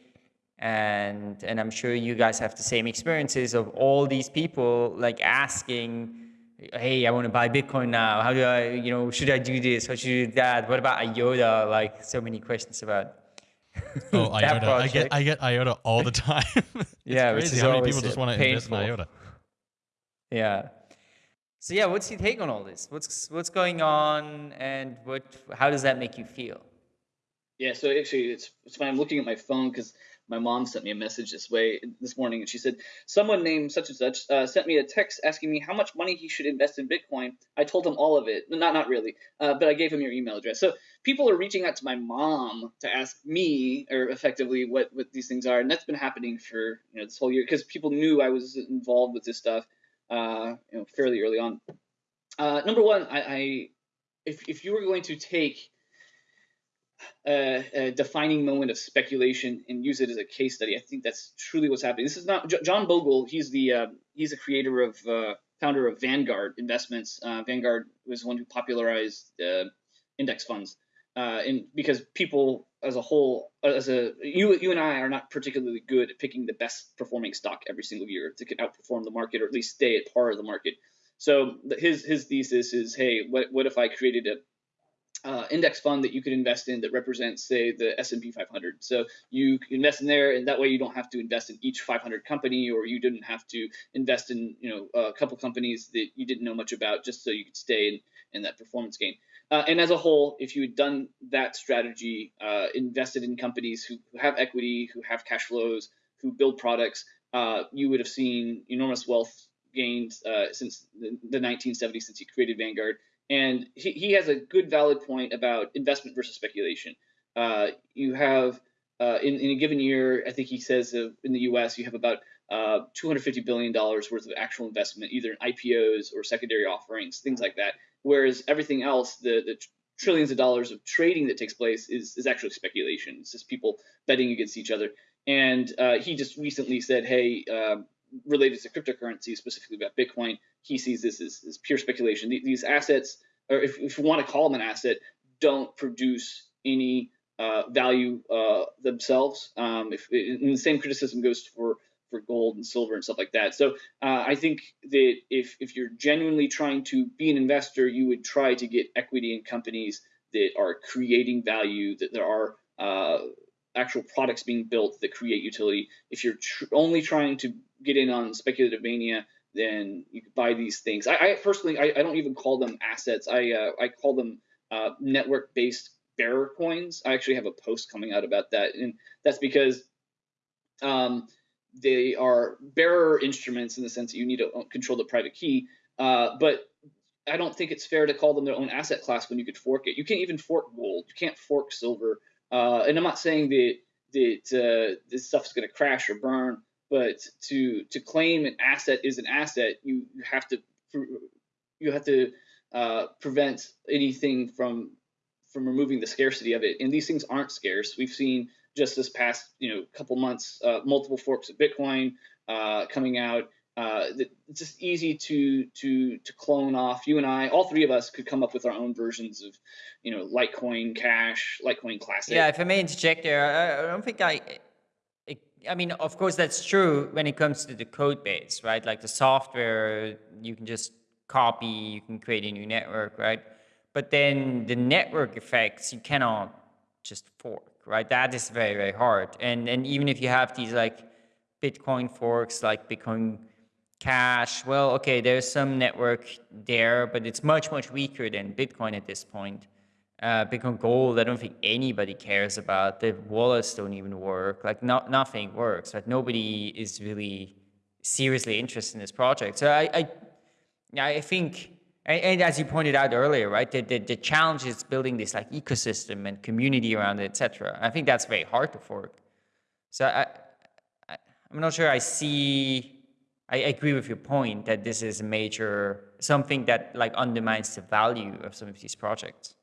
[SPEAKER 2] And, and I'm sure you guys have the same experiences of all these people like asking, hey, I want to buy Bitcoin now. How do I, you know, should I do this? How should I do that? What about IOTA? Like so many questions about *laughs*
[SPEAKER 1] Oh, IOTA. I get I get IOTA all the *laughs* time.
[SPEAKER 2] yeah,
[SPEAKER 1] crazy how many people just want to invest in IOTA.
[SPEAKER 2] Yeah. So yeah, what's your take on all this? What's what's going on, and what? How does that make you feel?
[SPEAKER 3] Yeah. So actually, it's it's fine. I'm looking at my phone because my mom sent me a message this way this morning, and she said someone named such and such uh, sent me a text asking me how much money he should invest in Bitcoin. I told him all of it. Not not really, uh, but I gave him your email address. So people are reaching out to my mom to ask me, or effectively, what what these things are, and that's been happening for you know this whole year because people knew I was involved with this stuff uh, you know, fairly early on. Uh, number one, I, I, if if you were going to take a, a, defining moment of speculation and use it as a case study, I think that's truly what's happening. This is not John Bogle. He's the uh, he's a creator of uh, founder of Vanguard Investments. Uh, Vanguard was the one who popularized index funds, uh, and because people as a whole, as a you you and I are not particularly good at picking the best performing stock every single year to outperform the market or at least stay at par of the market. So his his thesis is, hey, what what if I created a uh, index fund that you could invest in that represents, say, the S&P 500. So you invest in there, and that way you don't have to invest in each 500 company, or you didn't have to invest in, you know, a couple companies that you didn't know much about, just so you could stay in, in that performance gain. Uh, and as a whole, if you had done that strategy, uh, invested in companies who, who, have equity, who have cash flows, who build products, uh, you would have seen enormous wealth gained uh, since the, the, 1970s, since he created Vanguard. And he, he has a good, valid point about investment versus speculation. Uh, you have uh, in, in, a given year, I think he says in the U.S. you have about uh, $250 billion worth of actual investment, either in IPOs or secondary offerings, things like that. Whereas everything else, the, the trillions of dollars of trading that takes place is, is actually speculation. It's just people betting against each other. And uh, he just recently said, hey, uh, related to cryptocurrency, specifically about Bitcoin, he sees this as, as pure speculation. These assets, or if, if you want to call them an asset, don't produce any uh, value uh, themselves. Um, if, and the same criticism goes for for gold and silver and stuff like that. So uh, I think that if if you're genuinely trying to be an investor, you would try to get equity in companies that are creating value, that there are uh, actual products being built that create utility. If you're tr- only trying to get in on speculative mania, then you buy these things. I, I personally, I, I, don't even call them assets. I uh, I call them uh, network-based bearer coins. I actually have a post coming out about that, and that's because um, they are bearer instruments in the sense that you need to control the private key. Uh, but I don't think it's fair to call them their own asset class when you could fork it. You can't even fork gold. You can't fork silver. Uh, and I'm not saying that that uh, this stuff's going to crash or burn, but to to claim an asset is an asset, you, you have to you have to uh, prevent anything from from removing the scarcity of it. And these things aren't scarce. We've seen just this past you know couple months, uh, multiple forks of Bitcoin uh, coming out. Uh, it's just easy to to to clone off. You and I, all three of us, could come up with our own versions of, you know, Litecoin Cash, Litecoin Classic.
[SPEAKER 2] Yeah, if I may interject there, I, I don't think I. I mean, of course, that's true when it comes to the code base, right? Like the software, you can just copy, you can create a new network, right? But then the network effects, you cannot just fork right? That is very, very hard. And, and even if you have these like Bitcoin forks, like Bitcoin Cash, well, okay, there's some network there, but it's much, much weaker than Bitcoin at this point. Uh, Bitcoin Gold, I don't think anybody cares about. The wallets don't even work. Like no, nothing works. Like nobody is really seriously interested in this project. So I, I, I think and, and, as you pointed out earlier, right, the, the, the, challenge is building this like ecosystem and community around it, et etc. I think that's very hard to fork. So I, I, am not sure I see, I agree with your point that this is a major, something that like undermines the value of some of these projects.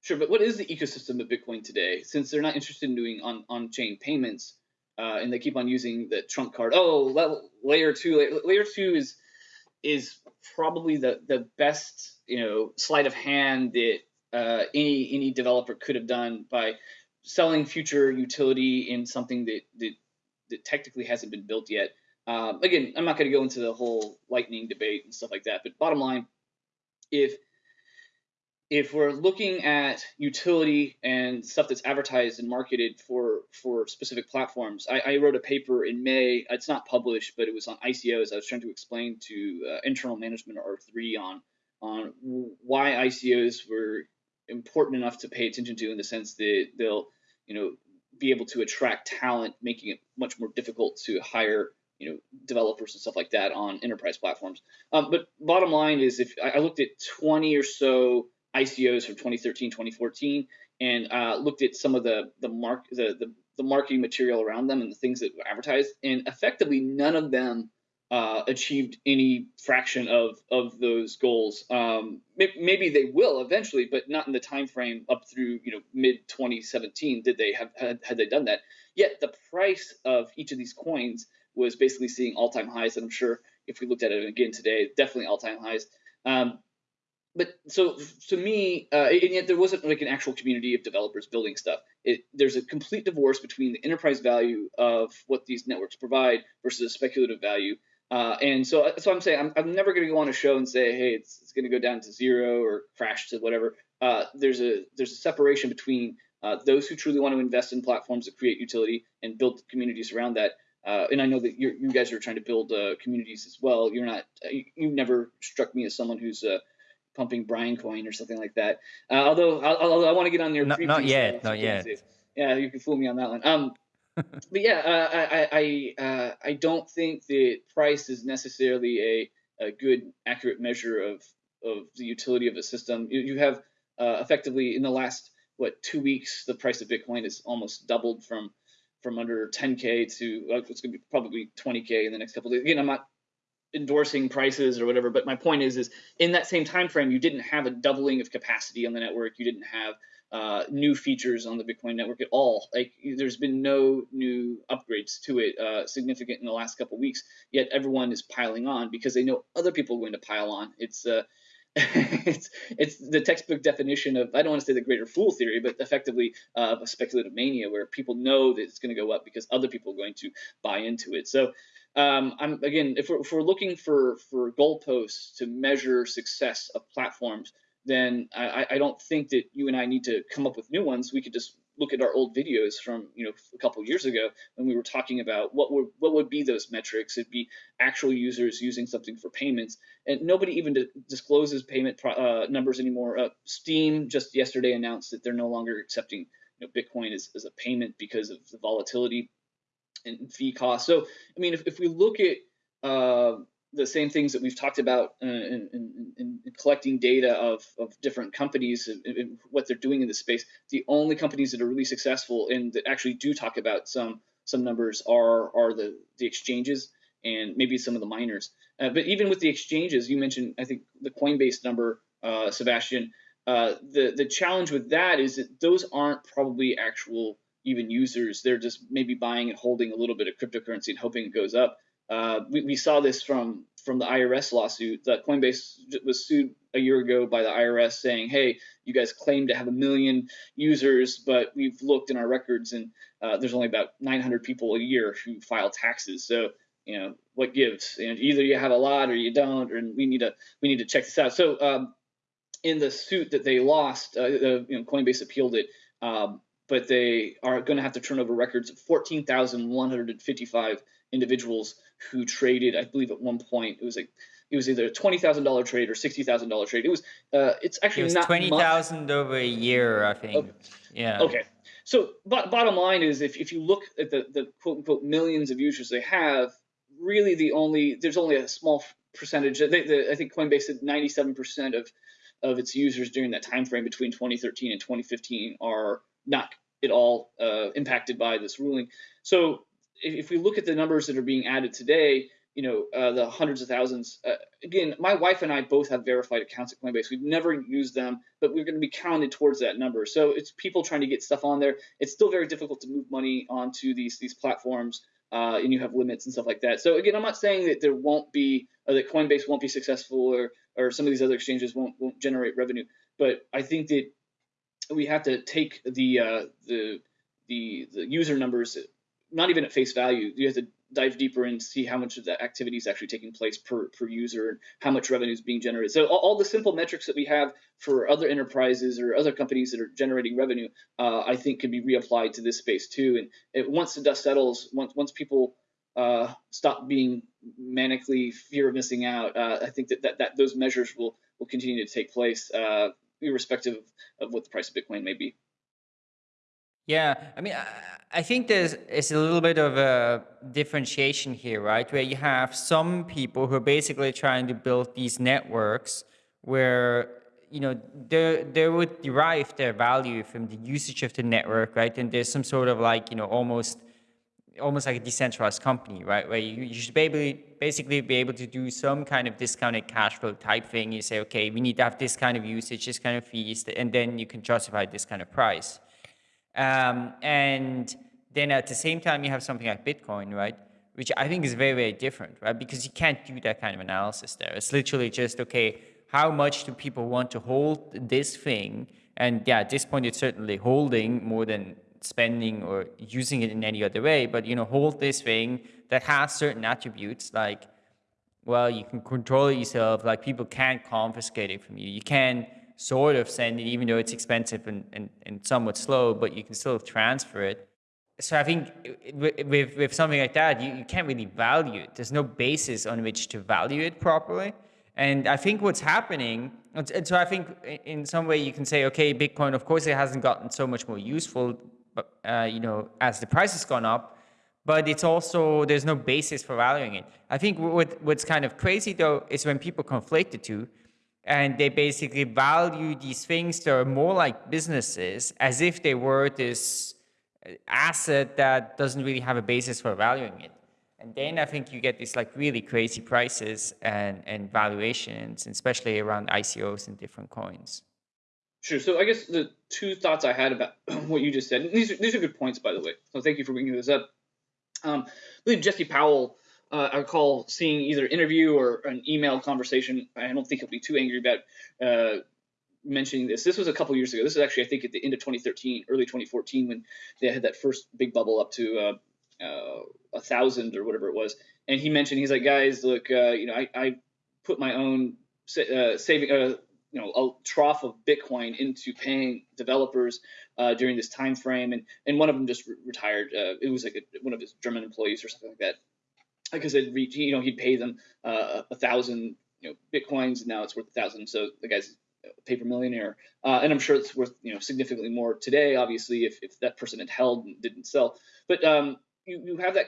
[SPEAKER 3] Sure, but what is the ecosystem of Bitcoin today? Since they're not interested in doing on, on-chain payments, uh, and they keep on using the trump card. Oh, layer two, layer, layer two is is probably the the best you know sleight of hand that uh, any any developer could have done by selling future utility in something that that, that technically hasn't been built yet. Um, again, I'm not going to go into the whole lightning debate and stuff like that, but bottom line, if if we're looking at utility and stuff that's advertised and marketed for for specific platforms, I, I, wrote a paper in May. It's not published, but it was on ICOs. I was trying to explain to uh, internal management or R3 on on why ICOs were important enough to pay attention to in the sense that they'll you know be able to attract talent, making it much more difficult to hire you know developers and stuff like that on enterprise platforms. Um, but bottom line is, if I looked at 20 or so ICOs from 2013, 2014, and uh, looked at some of the the mark the, the, the marketing material around them and the things that were advertised, and effectively none of them uh, achieved any fraction of of those goals. Um, maybe they will eventually, but not in the time frame up through you know mid 2017. Did they have had, had they done that? Yet the price of each of these coins was basically seeing all time highs, and I'm sure if we looked at it again today, definitely all time highs. Um, but so to me, uh, and yet there wasn't like an actual community of developers building stuff. It, there's a complete divorce between the enterprise value of what these networks provide versus the speculative value. Uh, and so, so I'm saying I'm, I'm never going to go on a show and say, hey, it's, it's going to go down to zero or crash to whatever. Uh, there's a there's a separation between uh, those who truly want to invest in platforms that create utility and build communities around that. Uh, and I know that you guys are trying to build uh, communities as well. You're not. You, you never struck me as someone who's pumping Brian coin or something like that. Uh, although, although I want to get on there.
[SPEAKER 2] Not, not yet, not yet.
[SPEAKER 3] Yeah, you can fool me on that one. Um, *laughs* but yeah, uh, I I uh, I don't think that price is necessarily a, a good accurate measure of of the utility of a system. You, you have uh, effectively in the last what two weeks, the price of Bitcoin has almost doubled from from under 10k to uh, it's going to be probably 20k in the next couple of days. Again, I'm not endorsing prices or whatever but my point is is in that same time frame you didn't have a doubling of capacity on the network. You didn't have uh, new features on the bitcoin network at all. Like there's been no new upgrades to it uh, significant in the last couple weeks yet everyone is piling on because they know other people are going to pile on. It's uh, *laughs* it's it's the textbook definition of I don't want to say the greater fool theory, but effectively uh, of a speculative mania where people know that it's going to go up because other people are going to buy into it. So um, I'm again, if we're, if we're looking for for goalposts to measure success of platforms, then I, I don't think that you and I need to come up with new ones. We could just look at our old videos from you know a couple years ago when we were talking about what would what would be those metrics. It'd be actual users using something for payments, and nobody even discloses payment uh, numbers anymore. Uh, Steam just yesterday announced that they're no longer accepting you know, Bitcoin as a payment because of the volatility and fee costs. So, I mean, if, if we look at uh, the same things that we've talked about in, in, in, collecting data of, of different companies and, and, what they're doing in this space, the only companies that are really successful and that actually do talk about some some numbers are are the the exchanges and maybe some of the miners. Uh, but even with the exchanges, you mentioned I think the Coinbase number, uh, Sebastian. Uh, the the challenge with that is that those aren't probably actual even users. They're just maybe buying and holding a little bit of cryptocurrency and hoping it goes up. Uh, we, we, saw this from from the IRS lawsuit that Coinbase was sued a year ago by the IRS saying, "Hey, you guys claim to have a million users, but we've looked in our records and uh, there's only about 900 people a year who file taxes. So, you know, what gives? And either you have a lot or you don't, and we need to we need to check this out." So, um, in the suit that they lost, uh, you know, Coinbase appealed it. Um, but they are going to have to turn over records of 14,155 individuals who traded. I believe at one point it was like it was either a twenty thousand dollar trade or sixty thousand dollar trade. It was uh, it's actually it was not
[SPEAKER 2] twenty thousand over a year, I think.
[SPEAKER 3] Okay.
[SPEAKER 2] Yeah.
[SPEAKER 3] Okay. So, but bottom line is, if, if you look at the, the quote unquote millions of users they have, really the only there's only a small percentage. They, the, I think Coinbase said 97 percent of of its users during that time frame between 2013 and 2015 are not at all uh, impacted by this ruling. So if, we look at the numbers that are being added today, you know, uh, the hundreds of thousands. Uh, again, my wife and I both have verified accounts at Coinbase. We've never used them, but we're going to be counted towards that number. So it's people trying to get stuff on there. It's still very difficult to move money onto these these platforms, uh, and you have limits and stuff like that. So again, I'm not saying that there won't be, or that Coinbase won't be successful, or or some of these other exchanges won't won't generate revenue. But I think that we have to take the uh, the the the user numbers not even at face value. You have to dive deeper and see how much of that activity is actually taking place per, per user and how much revenue is being generated. So all, all, the simple metrics that we have for other enterprises or other companies that are generating revenue, uh, I think can be reapplied to this space too. And it, once the dust settles, once once people uh, stop being manically fear of missing out, uh, I think that, that, that those measures will will continue to take place, uh, irrespective of, what the price of Bitcoin may be.
[SPEAKER 2] Yeah, I mean, I think there's it's a little bit of a differentiation here, right? Where you have some people who are basically trying to build these networks where you know they they would derive their value from the usage of the network, right? And there's some sort of like you know almost almost like a decentralized company, right? Where you, you should be able, basically be able to do some kind of discounted cash flow type thing. You say, okay, we need to have this kind of usage, this kind of fees, and then you can justify this kind of price. Um, and then at the same time, you have something like Bitcoin, right? Which I think is very, very different, right? Because you can't do that kind of analysis there. It's literally just, okay, how much do people want to hold this thing? And yeah, at this point, it's certainly holding more than spending or using it in any other way, but you know, hold this thing that has certain attributes like, well, you can control it yourself, like people can't confiscate it from you. You can sort of send it, even though it's expensive and, and, and somewhat slow, but you can still transfer it. So I think with, with something like that, you, you can't really value it. There's no basis on which to value it properly. And I think what's happening, and so I think in some way you can say, okay, Bitcoin, of course, it hasn't gotten so much more useful, uh, you know, as the price has gone up, but it's also, there's no basis for valuing it. I think what, what's kind of crazy though, is when people conflate the two, and they basically value these things that are more like businesses as if they were this asset that doesn't really have a basis for valuing it. And then I think you get these like really crazy prices and, and valuations, especially around ICOs and different coins.
[SPEAKER 3] Sure. So I guess the two thoughts I had about *clears throat* what you just said, these are, these are good points, by the way. So thank you for bringing this up. Um, I believe Jesse Powell uh, I recall seeing either interview or an email conversation. I don't think he'll be too angry about uh, mentioning this. This was a couple years ago. This is actually, I think, at the end of 2013, early 2014, when they had that first big bubble up to uh, uh, a thousand or whatever it was. And he mentioned, he's like, guys, look, uh, you know, I, I, put my own sa- saving, you know, a trough of Bitcoin into paying developers uh, during this time frame, and and one of them just re- retired. Uh, it was like a, one of his German employees or something like that like I said, you know, he'd pay them uh, a thousand, you know, bitcoins, and now it's worth a thousand. So the guy's a paper millionaire, uh, and I'm sure it's worth, you know, significantly more today. Obviously, if, if that person had held and didn't sell, but um, you you have that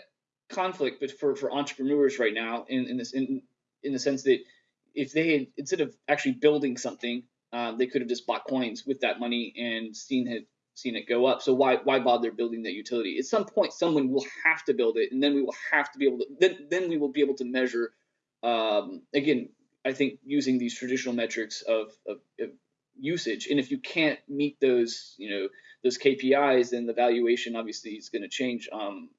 [SPEAKER 3] conflict, but for for entrepreneurs right now, in in this in in the sense that if they had instead of actually building something, uh, they could have just bought coins with that money and seen it seen it go up. So why why bother building that utility? At some point, someone will have to build it, and then we will have to be able to then then we will be able to measure. Um, again, I think using these traditional metrics of, of, of usage, and if you can't meet those, you know, those KPIs, then the valuation obviously is going to change. Um,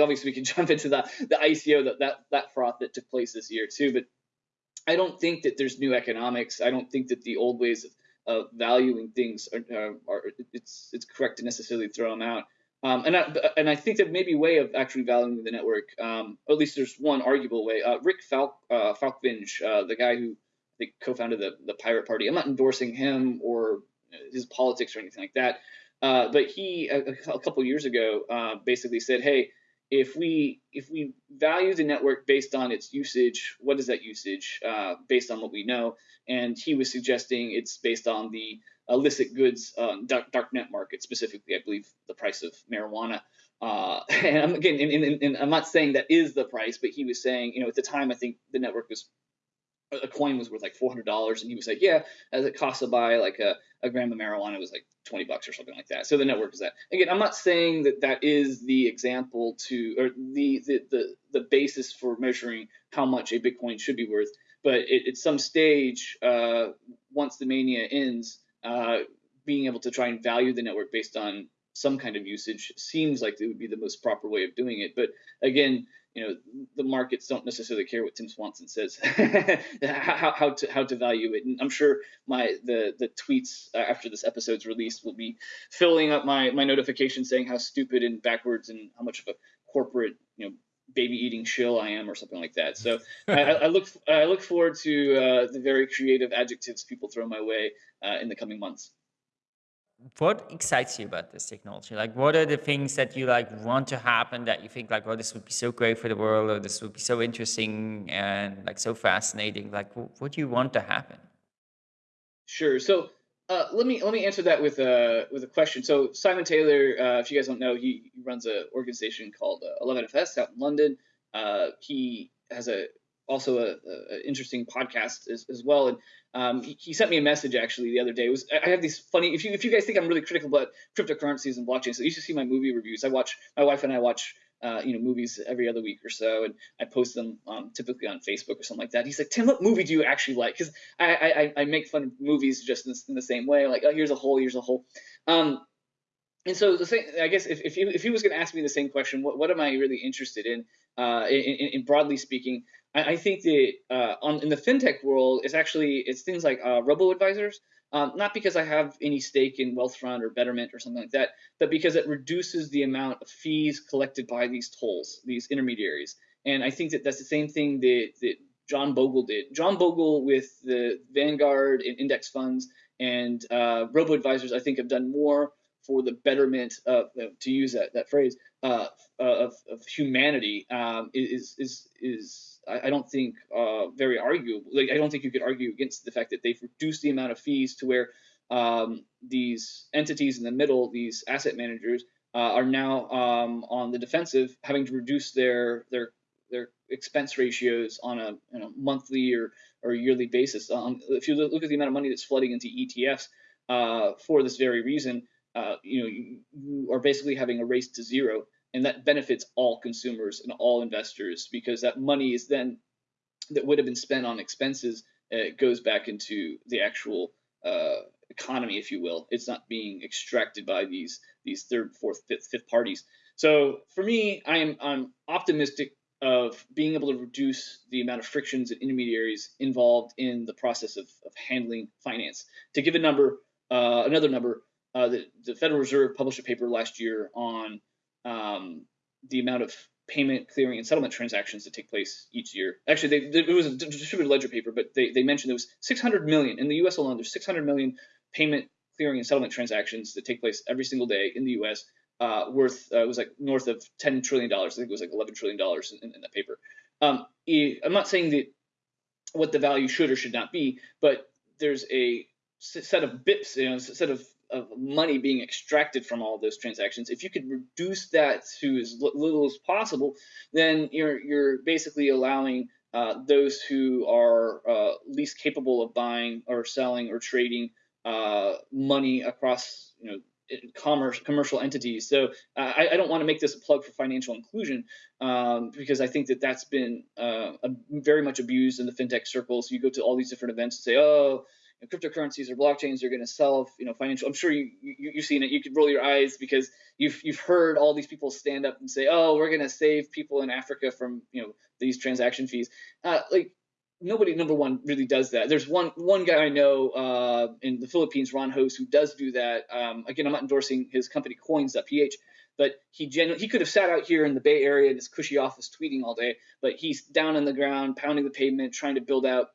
[SPEAKER 3] obviously, we can *laughs* jump into the the ICO that that that froth that took place this year too, but I don't think that there's new economics. I don't think that the old ways of of valuing things are, are, it's it's correct to necessarily throw them out. Um, and I, and I think that maybe way of actually valuing the network. Um, at least there's one arguable way. Uh, Rick Falk, uh, Falkvinge, uh, the guy who co-founded the the Pirate Party. I'm not endorsing him or his politics or anything like that. Uh, but he a, a couple years ago uh, basically said, "Hey, if we if we value the network based on its usage, what is that usage uh, based on what we know? And he was suggesting it's based on the illicit goods uh, dark, dark net market, specifically, I believe the price of marijuana. Uh, *laughs* and again, and, and, and I'm not saying that is the price, but he was saying, you know, at the time, I think the network was a coin was worth like four hundred dollars, and he was like, yeah, as it costs to buy like a, a gram of marijuana was like twenty bucks or something like that. So the network is that. Again, I'm not saying that that is the example to or the the the, the basis for measuring how much a Bitcoin should be worth, but it, at some stage, uh, once the mania ends, uh, being able to try and value the network based on some kind of usage seems like it would be the most proper way of doing it. But again, you know, the markets don't necessarily care what Tim Swanson says, *laughs* how, how to how to value it. And I'm sure my the the tweets after this episode's released will be filling up my my notifications saying how stupid and backwards and how much of a corporate you know baby eating shill I am or something like that. So I, I, look I look forward to uh, the very creative adjectives people throw my way uh, in the coming months.
[SPEAKER 2] What excites you about this technology? Like, what are the things that you like want to happen that you think like, oh, this would be so great for the world, or this would be so interesting and like so fascinating? Like, what do you want to happen?
[SPEAKER 3] Sure. So uh, let me let me answer that with a with a question. So Simon Taylor, uh, if you guys don't know, he, he runs an organization called uh, 11FS out in London. Uh, he has a also a, a interesting podcast as, as well, and um, he, he, sent me a message actually the other day. It was I have these funny. If you if you guys think I'm really critical about cryptocurrencies and blockchain, so you should see my movie reviews. I watch my wife and I watch uh, you know, movies every other week or so, and I post them um, typically on Facebook or something like that. He's like, Tim, what movie do you actually like? Because I, I I make fun of movies just in, in, the same way, like, oh, here's a hole, here's a hole. Um, and so the same, I guess if if he, if he was going to ask me the same question, what what am I really interested in? Uh, in, in, in broadly speaking, I, I think that uh, on in the fintech world, it's actually it's things like uh, robo advisors. Um, not because I have any stake in Wealthfront or Betterment or something like that, but because it reduces the amount of fees collected by these tolls, these intermediaries. And I think that that's the same thing that, that John Bogle did. John Bogle with the Vanguard and index funds and uh, robo advisors, I think, have done more for the betterment of, to use that, that phrase, uh, of, of humanity um, is, is, is I, I don't think uh, very arguable. Like I don't think you could argue against the fact that they've reduced the amount of fees to where um, these entities in the middle, these asset managers, uh, are now um, on the defensive, having to reduce their their their expense ratios on a you know, monthly or, or yearly basis. Um, if you look at the amount of money that's flooding into ETFs uh, for this very reason, uh, you know you, you, are basically having a race to zero and that benefits all consumers and all investors because that money is then that would have been spent on expenses uh, goes back into the actual uh, economy, if you will. It's not being extracted by these these third, fourth, fifth, fifth parties. So for me, I am I'm optimistic of being able to reduce the amount of frictions and intermediaries involved in the process of, of handling finance. To give a number, uh, another number, uh, the, the Federal Reserve published a paper last year on um, the amount of payment, clearing, and settlement transactions that take place each year. Actually, they, it was a distributed ledger paper, but they, they mentioned there was 600 million in the U.S. alone. There's 600 million payment, clearing, and settlement transactions that take place every single day in the U.S. Uh, worth uh, it was like north of 10 trillion dollars. I think it was like 11 trillion dollars in, in that paper. Um, I'm not saying that what the value should or should not be, but there's a set of bips, you know, a set of of money being extracted from all those transactions, if you could reduce that to as little as possible, then you're you're basically allowing uh, those who are uh, least capable of buying or selling or trading uh, money across you know commerce commercial entities. So uh, I, I, don't want to make this a plug for financial inclusion um, because I think that that's been uh, very much abused in the fintech circles. You go to all these different events and say, oh know, cryptocurrencies or blockchains are going to sell, you know, financial. I'm sure you, you have seen it. You could roll your eyes because you've you've heard all these people stand up and say, "Oh, we're going to save people in Africa from you know these transaction fees." Uh, like nobody, number one, really does that. There's one one guy I know uh, in the Philippines, Ron Hose, who does do that. Um, again, I'm not endorsing his company Coins.ph. But he genu- he could have sat out here in the Bay Area in his cushy office tweeting all day, but he's down on the ground, pounding the pavement, trying to build out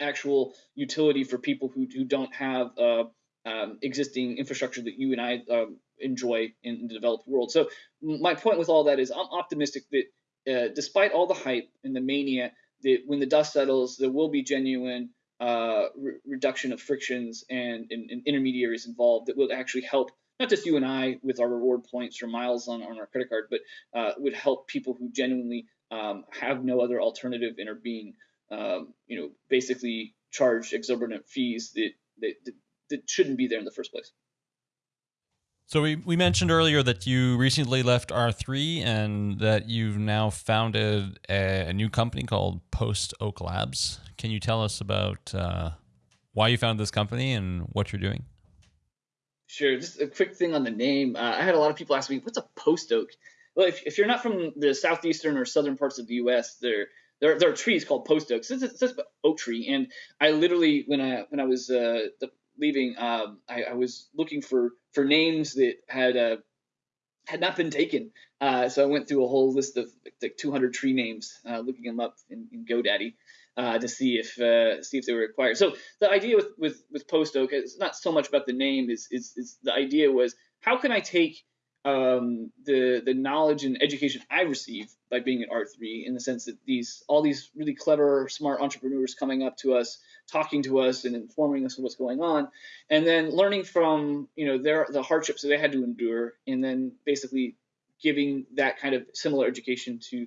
[SPEAKER 3] actual utility for people who, who don't have uh, um, existing infrastructure that you and I um, enjoy in, the developed world. So my point with all that is I'm optimistic that uh, despite all the hype and the mania, that when the dust settles, there will be genuine uh, re- reduction of frictions and, and, and, intermediaries involved that will actually help not just you and I with our reward points or miles on, on our credit card, but uh, would help people who genuinely um, have no other alternative and are being um, you know, basically charge exorbitant fees that, that, that shouldn't be there in the first place.
[SPEAKER 1] So we, we mentioned earlier that you recently left R3 and that you've now founded a, a new company called Post Oak Labs. Can you tell us about uh, why you founded this company and what you're doing?
[SPEAKER 3] Sure. Just a quick thing on the name. Uh, I had a lot of people ask me, "What's a post oak?" Well, if, if you're not from the southeastern or southern parts of the U.S., there there, there are trees called post oaks. It's, it's, it's oak tree, and I literally when I when I was uh, leaving, um, I, I, was looking for for names that had uh, had not been taken. Uh, so I went through a whole list of like 200 tree names, uh, looking them up in, in GoDaddy uh, to see if uh, see if they were required. So the idea with with with Post Oak is not so much about the name. Is is, is the idea was how can I take um, the the knowledge and education I received by being at R3 in the sense that these all these really clever, smart entrepreneurs coming up to us, talking to us, and informing us of what's going on, and then learning from you know their the hardships that they had to endure, and then basically giving that kind of similar education to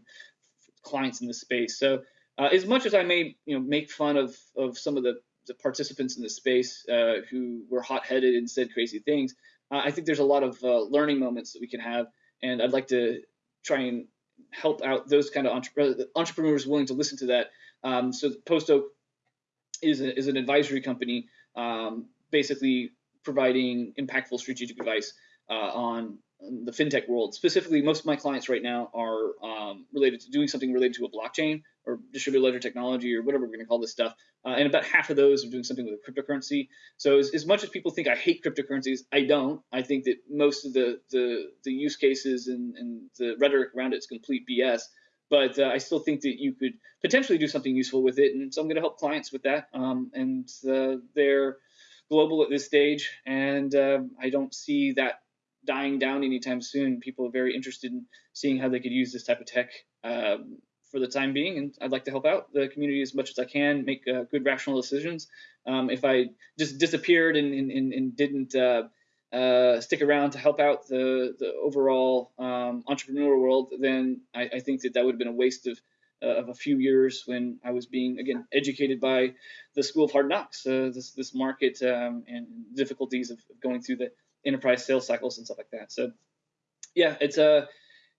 [SPEAKER 3] clients in the space. So uh, as much as I may you know make fun of of some of the the participants in the space uh, who were hot-headed and said crazy things uh, I think there's a lot of uh, learning moments that we can have, and I'd like to try and help out those kind of entre- entrepreneurs willing to listen to that. Um, so Post Oak is, a, is an advisory company, um, basically providing impactful strategic advice uh, on the fintech world. Specifically, most of my clients right now are um, related to doing something related to a blockchain or distributed ledger technology or whatever we're going to call this stuff. Uh, and about half of those are doing something with a cryptocurrency. So as, as much as people think I hate cryptocurrencies, I don't. I think that most of the the, the use cases and, and the rhetoric around it is complete BS. But uh, I still think that you could potentially do something useful with it, and so I'm going to help clients with that. Um, and uh, they're global at this stage, and um, I don't see that dying down anytime soon. People are very interested in seeing how they could use this type of tech um, for the time being, and I'd like to help out the community as much as I can, make uh, good rational decisions. Um, if I just disappeared and, and, and didn't uh, uh, stick around to help out the, the overall um, entrepreneurial world, then I, I, think that that would have been a waste of, uh, of a few years when I was being, again, educated by the School of Hard Knocks, uh, this, this market um, and difficulties of going through the enterprise sales cycles and stuff like that. So yeah, it's a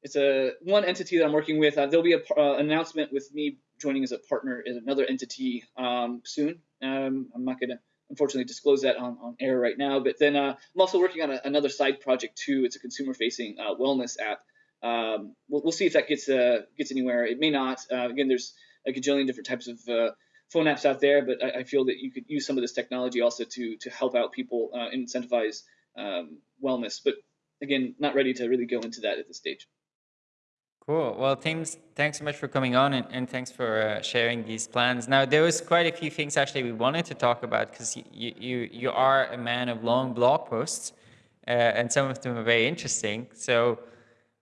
[SPEAKER 3] it's a one entity that I'm working with. Uh, there'll be an uh, announcement with me joining as a partner in another entity um, soon. Um, I'm not going to unfortunately disclose that on, on air right now. But then uh, I'm also working on a, another side project too. It's a consumer-facing uh, wellness app. Um, we'll, we'll, see if that gets uh, gets anywhere. It may not. Uh, again, there's a gajillion different types of phone apps out there, but I, I, feel that you could use some of this technology also to to help out people incentivize um, wellness. But again, not ready to really go into that at this stage.
[SPEAKER 2] Cool. Well, Tim, thanks so much for coming on and, and thanks for uh, sharing these plans. Now, there was quite a few things actually we wanted to talk about because you, you, you are a man of long blog posts uh, and some of them are very interesting. So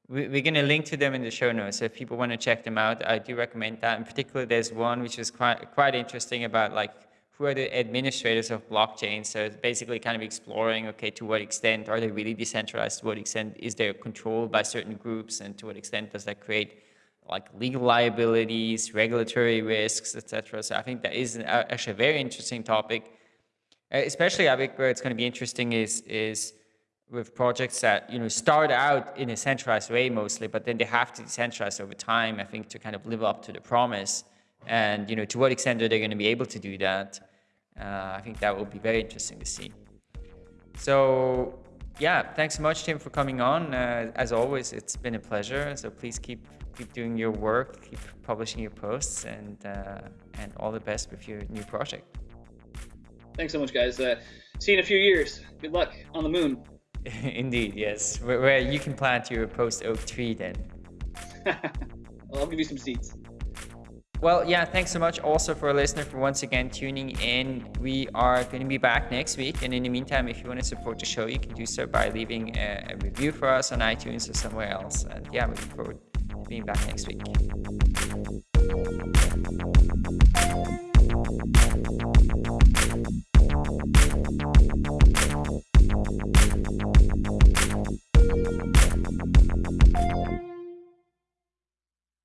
[SPEAKER 2] we, we're going to link to them in the show notes. So if people want to check them out, I do recommend that. In particular, there's one which is quite, quite interesting about like who are the administrators of blockchains. So it's basically kind of exploring, okay, to what extent are they really decentralized? To what extent is there control by certain groups? And to what extent does that create like legal liabilities, regulatory risks, etc. So I think that is actually a very interesting topic. Uh, especially I think where it's going to be interesting is is with projects that you know start out in a centralized way mostly, but then they have to decentralize over time. I think to kind of live up to the promise, and you know to what extent are they going to be able to do that? Uh, I think that will be very interesting to see. So yeah, thanks so much, Tim, for coming on. Uh, as always, it's been a pleasure. So please keep keep doing your work, keep publishing your posts, and uh, and all the best with your new project.
[SPEAKER 3] Thanks so much, guys. Uh, see you in a few years. Good luck on the moon. *laughs*
[SPEAKER 2] Indeed, yes. Where, where, you can plant your post oak tree then. *laughs*
[SPEAKER 3] well, I'll give you some seeds.
[SPEAKER 2] Well, yeah, thanks so much also for a listener for once again tuning in. We are going to be back next week. And in the meantime, if you want to support the show, you can do so by leaving a, a review for us on iTunes or somewhere else. And yeah, we look forward to being back next week.